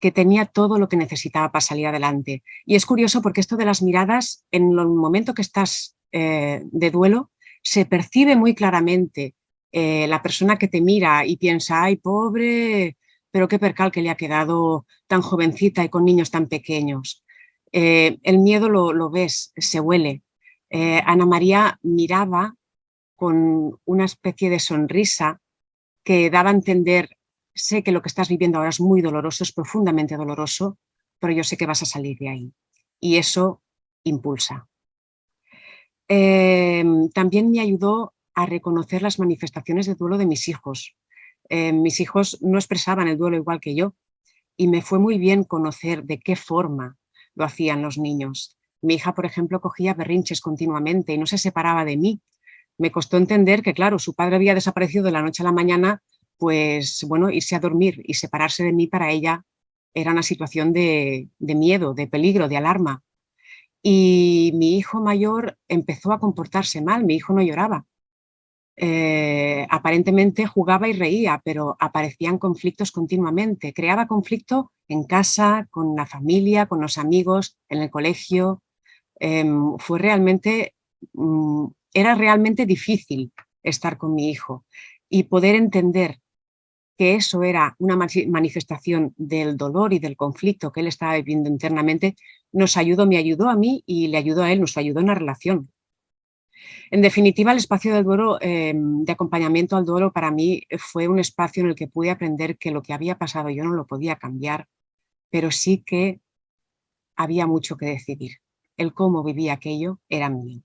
S4: que tenía todo lo que necesitaba para salir adelante. Y es curioso porque esto de las miradas, en el momento que estás eh, de duelo, se percibe muy claramente eh, la persona que te mira y piensa, ay, pobre, pero qué percal que le ha quedado tan jovencita y con niños tan pequeños. Eh, el miedo lo, lo, ves, se huele, eh, Ana María miraba con una especie de sonrisa que daba a entender, sé que lo que estás viviendo ahora es muy doloroso, es profundamente doloroso, pero yo sé que vas a salir de ahí. Y eso impulsa. Em, también me ayudó a reconocer las manifestaciones de duelo de mis hijos. Eh, mis hijos no expresaban el duelo igual que yo y me fue muy bien conocer de qué forma lo hacían los niños. Mi hija, por ejemplo, cogía berrinches continuamente y no se separaba de mí. Me costó entender que, claro, su padre había desaparecido de la noche a la mañana, pues, bueno, irse a dormir y separarse de mí para ella era una situación de, de miedo, de peligro, de alarma. Y mi hijo mayor empezó a comportarse mal, mi hijo no lloraba, eh, aparentemente jugaba y reía, pero aparecían conflictos continuamente. Creaba conflicto en casa, con la familia, con los amigos, en el colegio. Em, fue realmente, mm, era realmente difícil estar con mi hijo y poder entender que eso era una manifestación del dolor y del conflicto que él estaba viviendo internamente, nos ayudó, me ayudó a mí y le ayudó a él, nos ayudó en la relación. En definitiva, el espacio del duelo, em, de acompañamiento al duelo para mí fue un espacio en el que pude aprender que lo que había pasado yo no lo podía cambiar, pero sí que había mucho que decidir. El cómo vivía aquello era mío.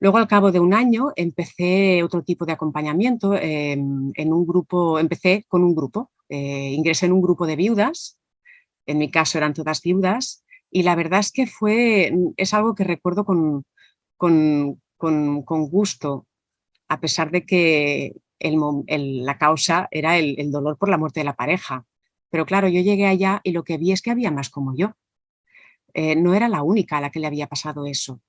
S4: Luego, al cabo de un año, empecé otro tipo de acompañamiento. Em, en un grupo, empecé con un grupo. Eh, ingresé en un grupo de viudas. En mi caso eran todas viudas. Y la verdad es que fue, es algo que recuerdo con, con, gusto, a pesar de que la causa era el, dolor por la muerte de la pareja. Pero claro, yo llegué allá y lo que vi es que había más como yo. Eh, no era la única a la que le había pasado eso.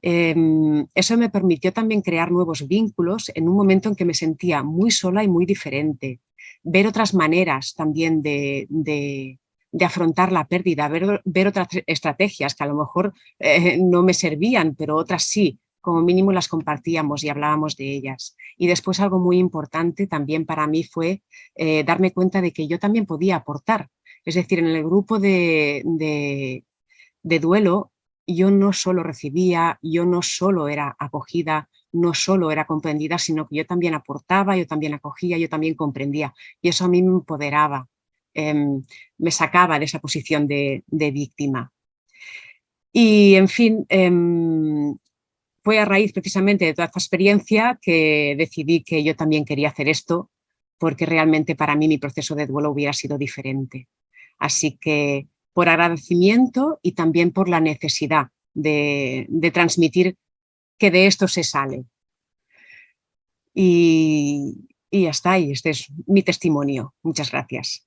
S4: Em, eso me permitió también crear nuevos vínculos en un momento en que me sentía muy sola y muy diferente. Ver otras maneras también de, de afrontar la pérdida, ver, otras estrategias que a lo mejor eh, no me servían, pero otras sí, como mínimo las compartíamos y hablábamos de ellas. Y después algo muy importante también para mí fue eh, darme cuenta de que yo también podía aportar. Es decir, en el grupo de, de duelo yo no solo recibía, yo no solo era acogida, no solo era comprendida, sino que yo también aportaba, yo también acogía, yo también comprendía. Y eso a mí me empoderaba. Em, me sacaba de esa posición de, víctima. Y, en fin, em, fue a raíz precisamente de toda esta experiencia que decidí que yo también quería hacer esto, porque realmente para mí mi proceso de duelo hubiera sido diferente. Así que por agradecimiento y también por la necesidad de, transmitir que de esto se sale. Y, y está, y este es mi testimonio. Muchas gracias.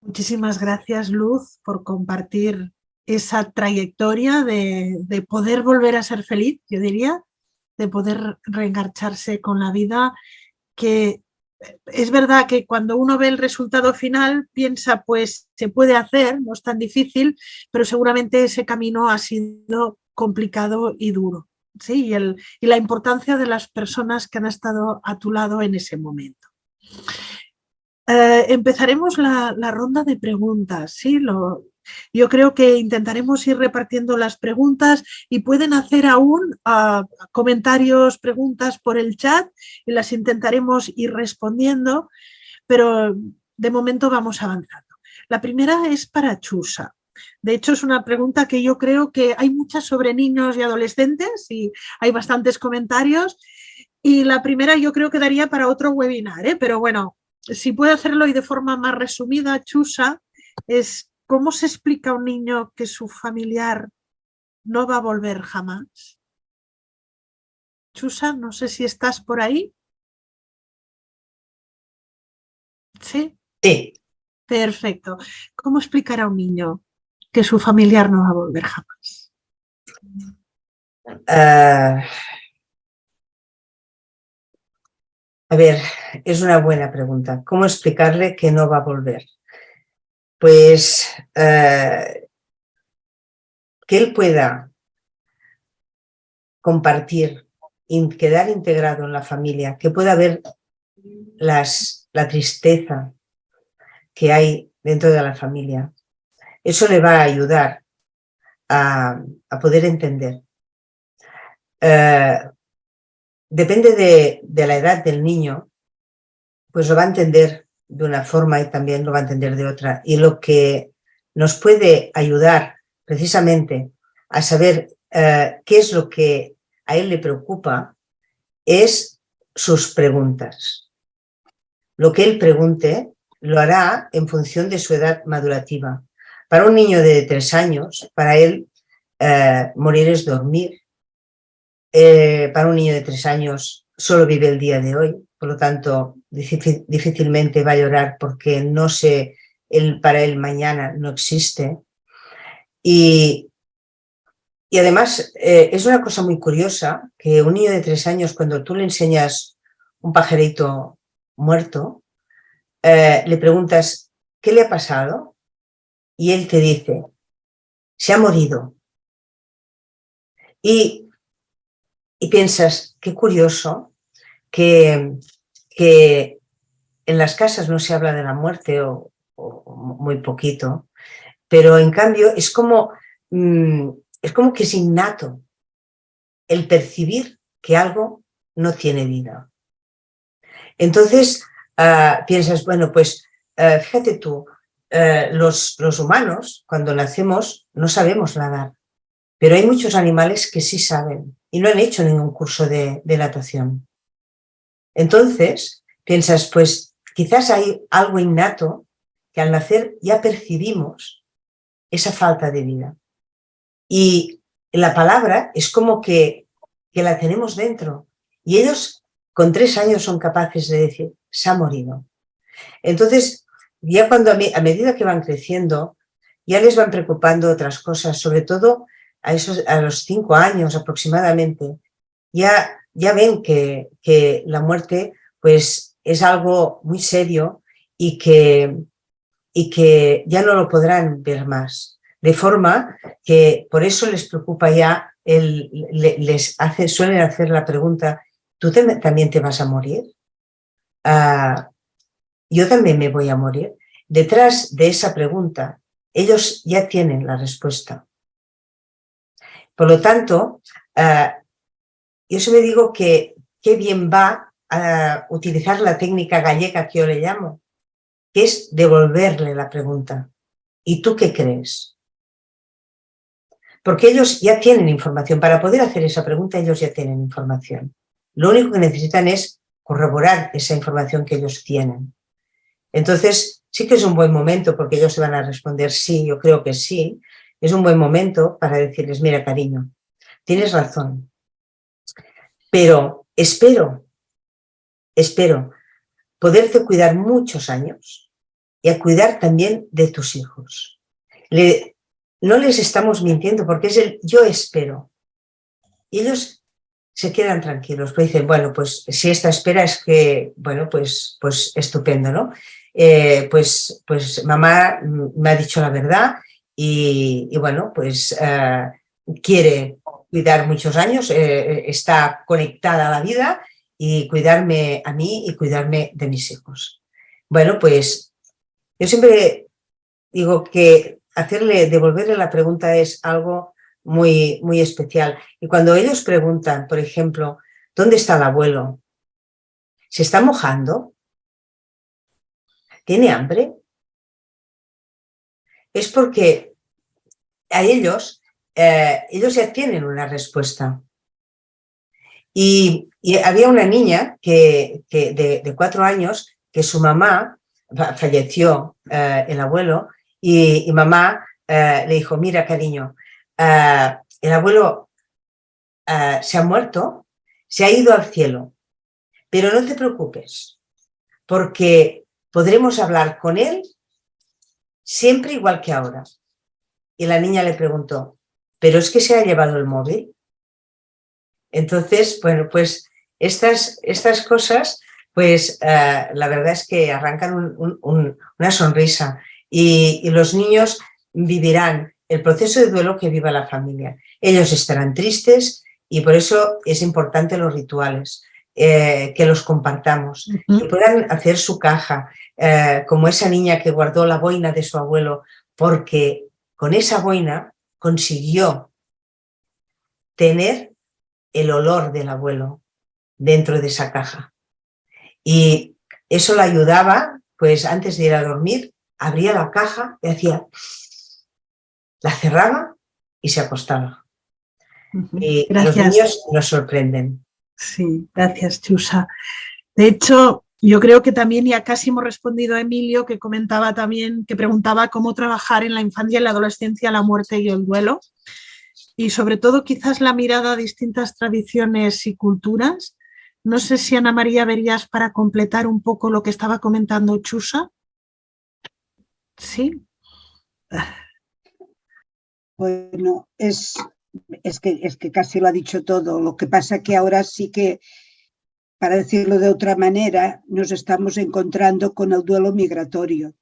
S1: Muchísimas gracias, Luz, por compartir esa trayectoria de, poder volver a ser feliz, yo diría, de poder reengarcharse con la vida, que es verdad que cuando uno ve el resultado final piensa, pues se puede hacer, no es tan difícil, pero seguramente ese camino ha sido complicado y duro. ¿sí? Y, el, y la importancia de las personas que han estado a tu lado en ese momento. Eh, empezaremos la, ronda de preguntas. ¿sí? yo creo que intentaremos ir repartiendo las preguntas y pueden hacer aún ah, comentarios, preguntas por el chat y las intentaremos ir respondiendo, pero de momento vamos avanzando. La primera es para Chusa. De hecho, es una pregunta que yo creo que hay muchas sobre niños y adolescentes y hay bastantes comentarios. Y la primera yo creo que daría para otro webinar, ¿eh? pero bueno, si puedo hacerlo y de forma más resumida, Chusa, es cómo se explica a un niño que su familiar no va a volver jamás. Chusa, no sé si estás por ahí. ¿Sí?
S2: Sí.
S1: Perfecto. ¿Cómo explicar a un niño que su familiar no va a volver jamás?
S2: Uh, A ver, es una buena pregunta. ¿Cómo explicarle que no va a volver? Pues eh, que él pueda compartir, quedar integrado en la familia, que pueda ver las, la tristeza que hay dentro de la familia. Eso le va a ayudar a, poder entender. Eh, depende de, la edad del niño, pues lo va a entender de una forma y también lo va a entender de otra. Y lo que nos puede ayudar precisamente a saber eh, qué es lo que a él le preocupa es sus preguntas. Lo que él pregunte lo hará en función de su edad madurativa. Para un niño de tres años, para él eh, morir es dormir. Eh, para un niño de tres años solo vive el día de hoy, por lo tanto difícilmente va a llorar porque no sé, el, para él mañana no existe. Y, y además eh, es una cosa muy curiosa que un niño de tres años cuando tú le enseñas un pajarito muerto, le preguntas ¿qué le ha pasado? y él te dice, se ha morido. Y, y piensas, qué curioso que, que, en las casas no se habla de la muerte o, muy poquito, pero en cambio es como, mm, es como que es innato el percibir que algo no tiene vida. Entonces ah, piensas, bueno, pues ah, fíjate tú, eh, los, los humanos, cuando nacemos, no sabemos nadar, pero hay muchos animales que sí saben y no han hecho ningún curso de, natación. Entonces, piensas, pues quizás hay algo innato que al nacer ya percibimos esa falta de vida. Y la palabra es como que, que la tenemos dentro. Y ellos con tres años son capaces de decir, se ha morido. Entonces, ya cuando a, medida que van creciendo, ya les van preocupando otras cosas, sobre todo a, esos, a los cinco años aproximadamente, ya, ya ven que, que la muerte pues, es algo muy serio y que, y que ya no lo podrán ver más. De forma que por eso les preocupa ya, el, les hace, suelen hacer la pregunta, ¿tú también te vas a morir? Ah, yo también me voy a morir. Detrás de esa pregunta, ellos ya tienen la respuesta. Por lo tanto, uh, yo siempre digo que qué bien va a utilizar la técnica gallega que yo le llamo, que es devolverle la pregunta. ¿Y tú qué crees? Porque ellos ya tienen información. Para poder hacer esa pregunta, ellos ya tienen información. Lo único que necesitan es corroborar esa información que ellos tienen. Entonces, sí que es un buen momento, porque ellos se van a responder sí, yo creo que sí, es un buen momento para decirles, mira cariño, tienes razón, pero espero, espero poderte cuidar muchos años y a cuidar también de tus hijos. no les estamos mintiendo porque es el yo espero. Y ellos se quedan tranquilos, pues dicen, bueno, pues si esta espera es que, bueno, pues, pues estupendo, ¿no? Eh, pues, pues mamá me ha dicho la verdad y, bueno, pues eh, quiere cuidar muchos años, eh, está conectada a la vida y cuidarme a mí y cuidarme de mis hijos. Bueno, pues yo siempre digo que hacerle, devolverle la pregunta es algo muy, muy especial. Y cuando ellos preguntan, por ejemplo, ¿dónde está el abuelo? ¿Se está mojando? ¿Tiene hambre? Es porque a ellos, eh, ellos ya tienen una respuesta. Y, había una niña que, de, cuatro años que su mamá falleció, eh, el abuelo, y, mamá eh, le dijo, mira cariño, el abuelo se ha muerto, se ha ido al cielo, pero no te preocupes, porque podremos hablar con él siempre igual que ahora. Y la niña le preguntó, ¿pero es que se ha llevado el móvil? Entonces, bueno, pues estas, estas cosas, pues eh, la verdad es que arrancan una sonrisa y, y los niños vivirán el proceso de duelo que viva la familia. Ellos estarán tristes y por eso es importante los rituales. Eh, que los compartamos, que puedan hacer su caja, eh, como esa niña que guardó la boina de su abuelo, porque con esa boina consiguió tener el olor del abuelo dentro de esa caja. Y eso la ayudaba, pues antes de ir a dormir, abría la caja y hacía, la cerraba y se acostaba. Y los niños nos sorprenden
S1: Sí, gracias, Chusa. De hecho, yo creo que también ya casi hemos respondido a Emilio, que comentaba también, que preguntaba cómo trabajar en la infancia la adolescencia la muerte y el duelo. Y sobre todo quizás la mirada a distintas tradiciones y culturas. No sé si Ana María verías para completar un poco lo que estaba comentando Chusa. Sí.
S3: Bueno, es, es, que, es que casi lo ha dicho todo. Lo que pasa que ahora sí que, para decirlo de otra manera, nos estamos encontrando con el duelo migratorio.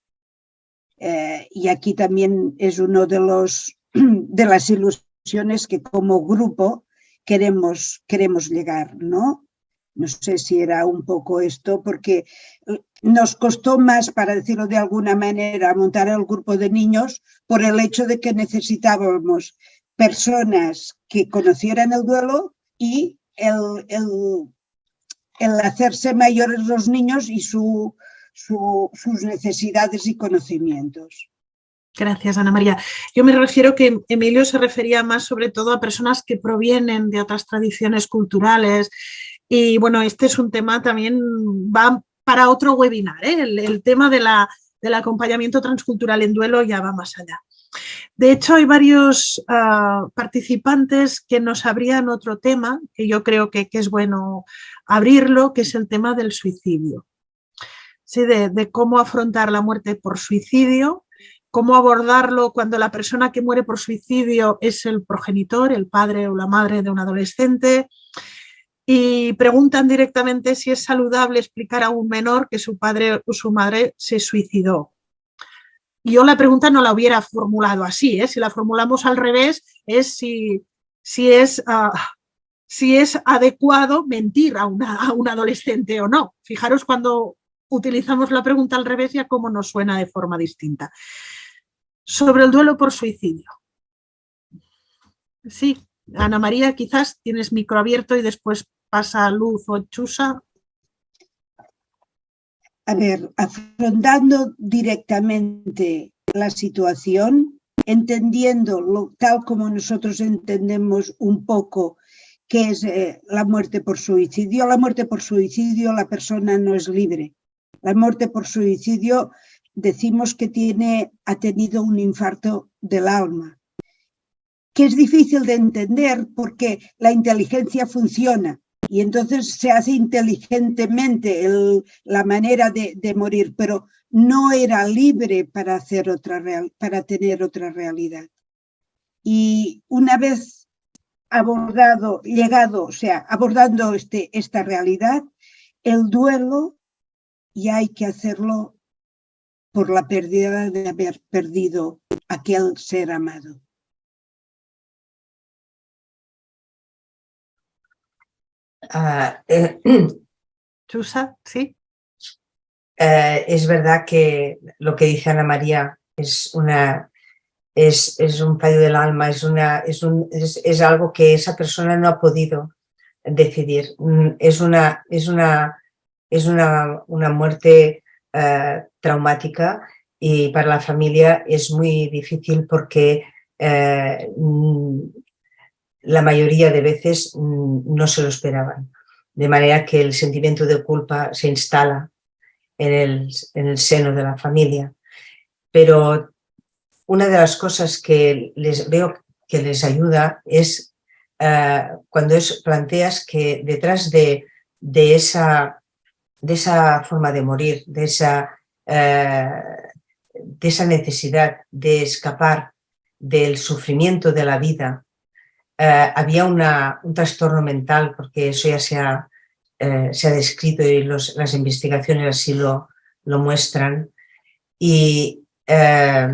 S3: Eh, y aquí también es uno de, los, de las ilusiones que como grupo queremos, queremos llegar, ¿no? No sé si era un poco esto, porque nos costó más, para decirlo de alguna manera, montar el grupo de niños por el hecho de que necesitábamos personas que conocieran el duelo y el, el, hacerse mayores los niños y su, sus necesidades y conocimientos.
S1: Gracias, Ana María. Yo me refiero que Emilio se refería más sobre todo a personas que provienen de otras tradiciones culturales, y bueno, este es un tema también, va para otro webinar, ¿eh? el, tema de la, del acompañamiento transcultural en duelo ya va más allá. De hecho, hay varios ah, participantes que nos abrían otro tema, que yo creo que, es bueno abrirlo, que es el tema del suicidio. Sí, de, de, cómo afrontar la muerte por suicidio, cómo abordarlo cuando la persona que muere por suicidio es el progenitor, el padre o la madre de un adolescente, y preguntan directamente si es saludable explicar a un menor que su padre o su madre se suicidó. Yo la pregunta no la hubiera formulado así, ¿eh? si la formulamos al revés es si, si, es, ah, si es adecuado mentir a, una, a un adolescente o no. Fijaros cuando utilizamos la pregunta al revés ya cómo nos suena de forma distinta. Sobre el duelo por suicidio. Sí, Ana María, quizás tienes micro abierto y después pasa Luz o Chusa.
S3: A ver, afrontando directamente la situación, entendiendo tal como nosotros entendemos un poco qué es eh, la muerte por suicidio. La muerte por suicidio, la persona no es libre. La muerte por suicidio decimos que tiene, ha tenido un infarto del alma que es difícil de entender porque la inteligencia funciona y entonces se hace inteligentemente la manera de, morir, pero no era libre para, hacer otra real, para tener otra realidad. Y una vez abordado, llegado, o sea, abordando este, esta realidad, el duelo ya hay que hacerlo por la pérdida de haber perdido aquel ser amado.
S1: Ah, eh, Chusa, sí.
S2: Eh, es verdad que lo que dice Ana María es, una, es, es un fallo del alma, es, una, es, un, es, algo que esa persona no ha podido decidir. Mm, es una, es una, es una, una muerte eh, traumática y para la familia es muy difícil porque mm, la mayoría de veces mm, no se lo esperaban. De manera que el sentimiento de culpa se instala en el, en el seno de la familia. Pero una de las cosas que les veo que les ayuda es eh, cuando es, planteas que detrás de, de, esa, de esa forma de morir, de esa, eh, de esa necesidad de escapar del sufrimiento de la vida, eh, había un trastorno mental, porque eso ya se ha, eh, se ha descrito y las investigaciones así lo, lo muestran. Y eh,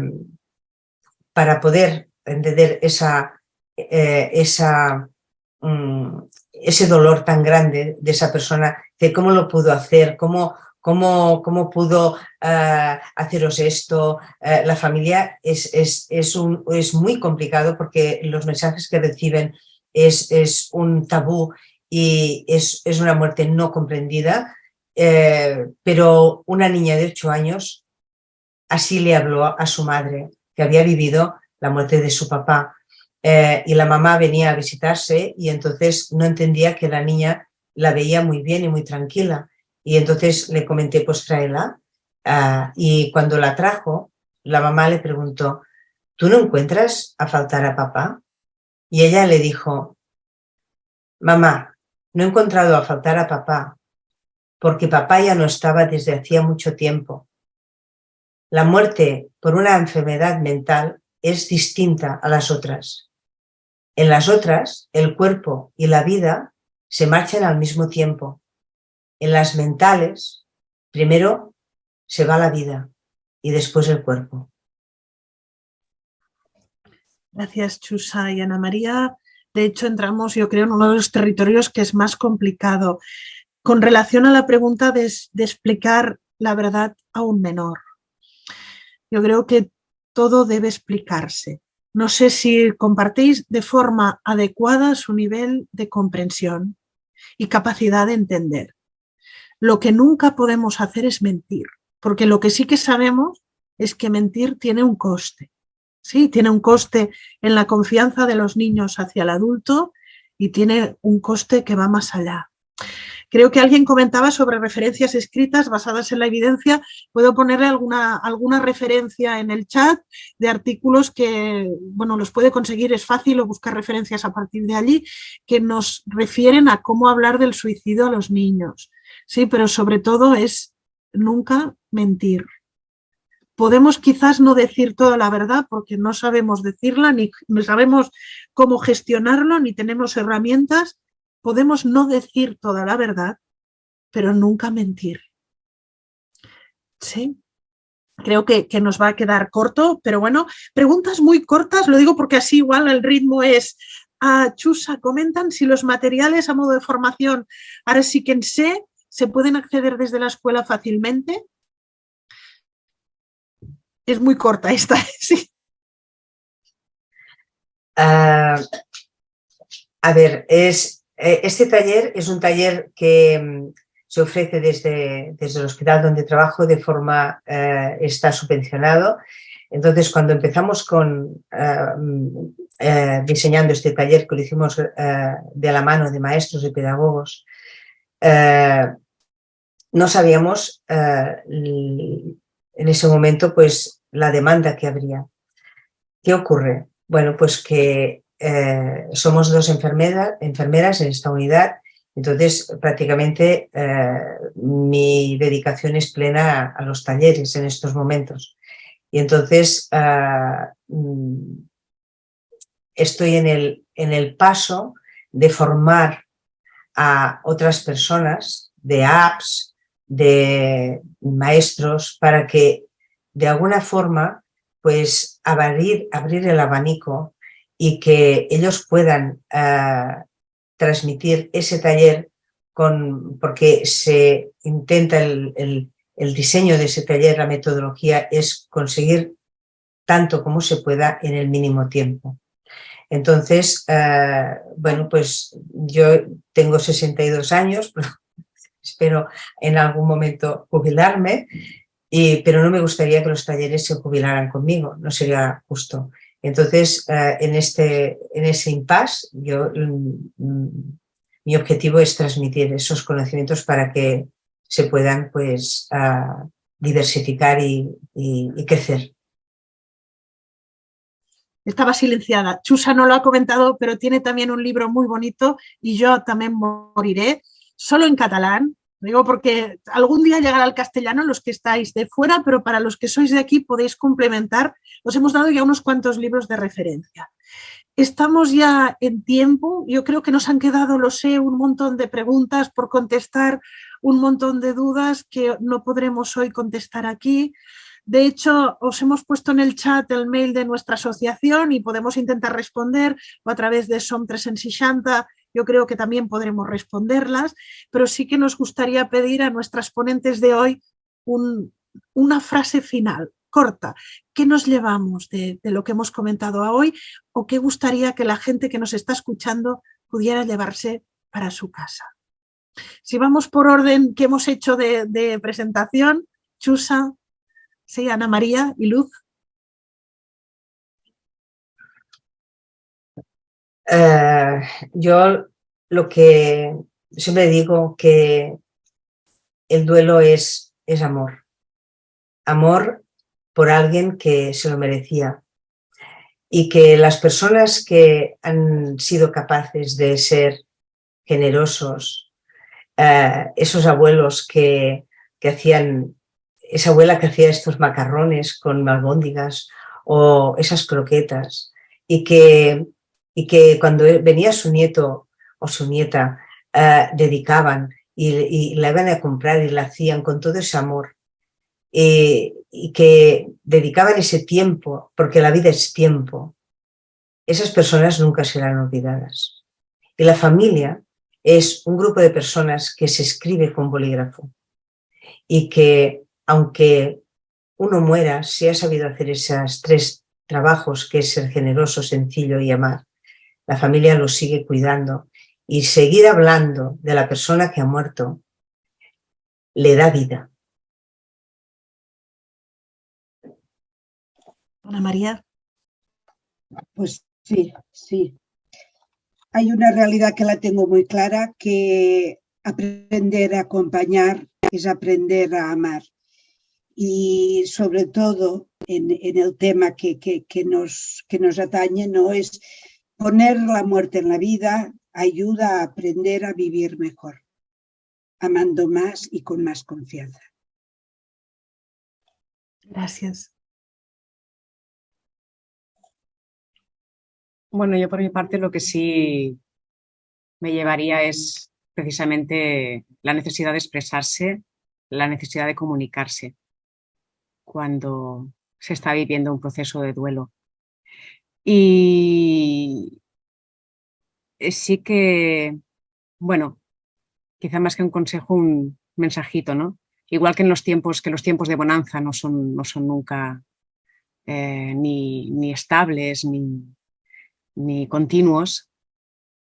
S2: para poder entender esa, esa, mm, ese dolor tan grande de esa persona, de cómo lo pudo hacer, cómo, cómo, cómo pudo uh, haceros esto. Uh, la familia es, es, es, un, es, muy complicado porque los mensajes que reciben es, un tabú y es, una muerte no comprendida, eh, pero una niña de ocho años así le habló a su madre, que había vivido la muerte de su papá. Eh, y la mamá venía a visitarse y entonces no entendía que la niña la veía muy bien y muy tranquila. Y entonces le comenté, pues tráela. Ah, y cuando la trajo, la mamá le preguntó, ¿tú no encuentras a faltar a papá? Y ella le dijo, mamá, no he encontrado a faltar a papá, porque papá ya no estaba desde hacía mucho tiempo. La muerte por una enfermedad mental es distinta a las otras. En las otras, el cuerpo y la vida se marchan al mismo tiempo. En las mentales, primero se va la vida y después el cuerpo.
S1: Gracias, Chusa y Ana María. De hecho, entramos, yo creo, en uno de los territorios que es más complicado. Con relación a la pregunta de, explicar la verdad a un menor. Yo creo que todo debe explicarse. No sé si compartís de forma adecuada su nivel de comprensión y capacidad de entender. Lo que nunca podemos hacer es mentir, porque lo que sí que sabemos es que mentir tiene un coste. Sí, tiene un coste en la confianza de los niños hacia el adulto y tiene un coste que va más allá. Creo que alguien comentaba sobre referencias escritas basadas en la evidencia. Puedo ponerle alguna, alguna referencia en el chat de artículos que, bueno, los puede conseguir, es fácil o buscar referencias a partir de allí, que nos refieren a cómo hablar del suicidio a los niños. Sí, pero sobre todo es nunca mentir. Podemos quizás no decir toda la verdad porque no sabemos decirla, ni sabemos cómo gestionarlo, ni tenemos herramientas, podemos no decir toda la verdad, pero nunca mentir. ¿Sí? Creo que, nos va a quedar corto, pero bueno, preguntas muy cortas, lo digo porque así igual el ritmo es a Chusa, comentan si los materiales a modo de formación, ahora sí que sé, se pueden acceder desde la escuela fácilmente. Es muy corta esta, sí.
S2: Ah, a ver, es eh, este taller es un taller que mm, se ofrece desde, desde el hospital donde trabajo de forma, eh, está subvencionado. Entonces, cuando empezamos con eh, mm, diseñando este taller, que lo hicimos de la mano de maestros y pedagogos, no sabíamos en ese momento pues la demanda que habría. ¿Qué ocurre? Bueno, pues que eh, somos dos enfermeras en esta unidad, entonces prácticamente eh, mi dedicación es plena a, los talleres en estos momentos. Y entonces ah, mm, estoy en el, en el paso de formar a otras personas, de apps, de maestros, para que de alguna forma pues abrir, abrir el abanico y que ellos puedan eh, transmitir ese taller con, porque se intenta el, diseño de ese taller, la metodología es conseguir tanto como se pueda en el mínimo tiempo. Entonces, eh, bueno, pues yo tengo 62 años, espero en algún momento jubilarme, y, pero no me gustaría que los talleres se jubilaran conmigo, no sería justo. Entonces, eh, en, este, en ese impasse, yo, mm, mi objetivo es transmitir esos conocimientos para que se puedan pues, ah, diversificar y, crecer.
S1: Estaba silenciada. Chusa no lo ha comentado, pero tiene también un libro muy bonito y yo también moriré, solo en catalán, Digo porque algún día llegará al castellano los que estáis de fuera, pero para los que sois de aquí podéis complementar. Os hemos dado ya unos cuantos libros de referencia. Estamos ya en tiempo, yo creo que nos han quedado, lo sé, un montón de preguntas por contestar, un montón de dudas que no podremos hoy contestar aquí. De hecho, os hemos puesto en el chat el mail de nuestra asociación y podemos intentar responder o a través de SOM 360 yo creo que también podremos responderlas, pero sí que nos gustaría pedir a nuestras ponentes de hoy una frase final, corta. ¿Qué nos llevamos de, lo que hemos comentado hoy o qué gustaría que la gente que nos está escuchando pudiera llevarse para su casa? Si vamos por orden que hemos hecho de, presentación, Chusa, sí, Ana María y Luz.
S2: Eh, yo lo que siempre digo que el duelo es, es amor. Amor por alguien que se lo merecía. Y que las personas que han sido capaces de ser generosos, eh, esos abuelos que, que hacían, esa abuela que hacía estos macarrones con albóndigas o esas croquetas, y que, y que cuando venía su nieto o su nieta eh, dedicaban y, la iban a comprar y la hacían con todo ese amor eh, y que dedicaban ese tiempo, porque la vida es tiempo, esas personas nunca serán olvidadas. Y la familia es un grupo de personas que se escribe con bolígrafo y que aunque uno muera, si ha sabido hacer esos tres trabajos, que es ser generoso, sencillo y amar, la familia lo sigue cuidando y seguir hablando de la persona que ha muerto le da vida.
S1: Ana María.
S3: Pues sí, sí. Hay una realidad que la tengo muy clara, que aprender a acompañar es aprender a amar. Y sobre todo en, el tema que, que, nos, que nos atañe, no es poner la muerte en la vida, ayuda a aprender a vivir mejor, amando más y con más confianza.
S1: Gracias.
S4: Bueno, yo por mi parte lo que sí me llevaría es precisamente la necesidad de expresarse, la necesidad de comunicarse cuando se está viviendo un proceso de duelo. Y eh, sí que, bueno, quizá más que un consejo, un mensajito, ¿no? Igual que en los tiempos, que los tiempos de bonanza no son, no son nunca eh, ni, estables ni, ni continuos,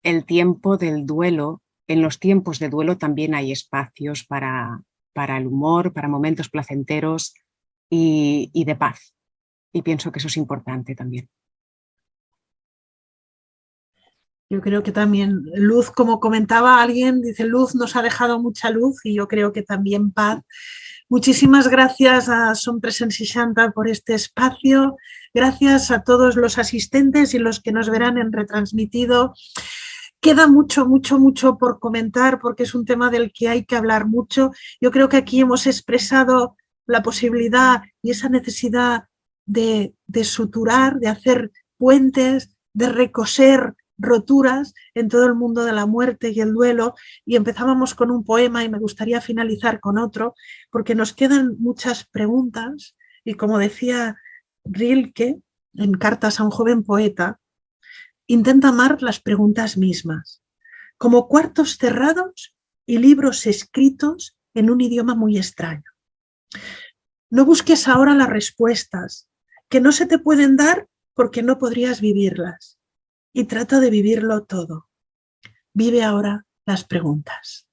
S4: el tiempo del duelo, en los tiempos de duelo también hay espacios para, para el humor, para momentos placenteros y, y de paz. Y pienso que eso es importante también.
S1: Yo creo que también luz, como comentaba alguien, dice luz nos ha dejado mucha luz y yo creo que también paz. Muchísimas gracias a Son Presencia Santa por este espacio. Gracias a todos los asistentes y los que nos verán en retransmitido. Queda mucho, mucho, mucho por comentar porque es un tema del que hay que hablar mucho. Yo creo que aquí hemos expresado la posibilidad y esa necesidad de, de suturar, de hacer puentes, de recoser roturas en todo el mundo de la muerte y el duelo y empezábamos con un poema y me gustaría finalizar con otro porque nos quedan muchas preguntas y como decía Rilke en Cartas a un joven poeta, intenta amar las preguntas mismas, como cuartos cerrados y libros escritos en un idioma muy extraño. No busques ahora las respuestas, que no se te pueden dar porque no podrías vivirlas y trata de vivirlo todo. Vive ahora las preguntas.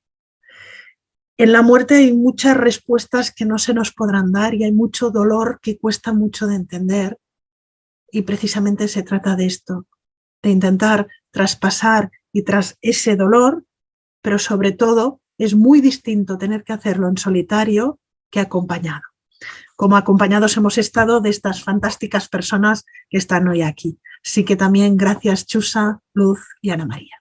S1: En la muerte hay muchas respuestas que no se nos podrán dar y hay mucho dolor que cuesta mucho de entender. Y precisamente se trata de esto, de intentar traspasar y tras ese dolor, pero sobre todo es muy distinto tener que hacerlo en solitario que acompañado. Como acompañados hemos estado de estas fantásticas personas que están hoy aquí. Así que también gracias Chusa, Luz y Ana María.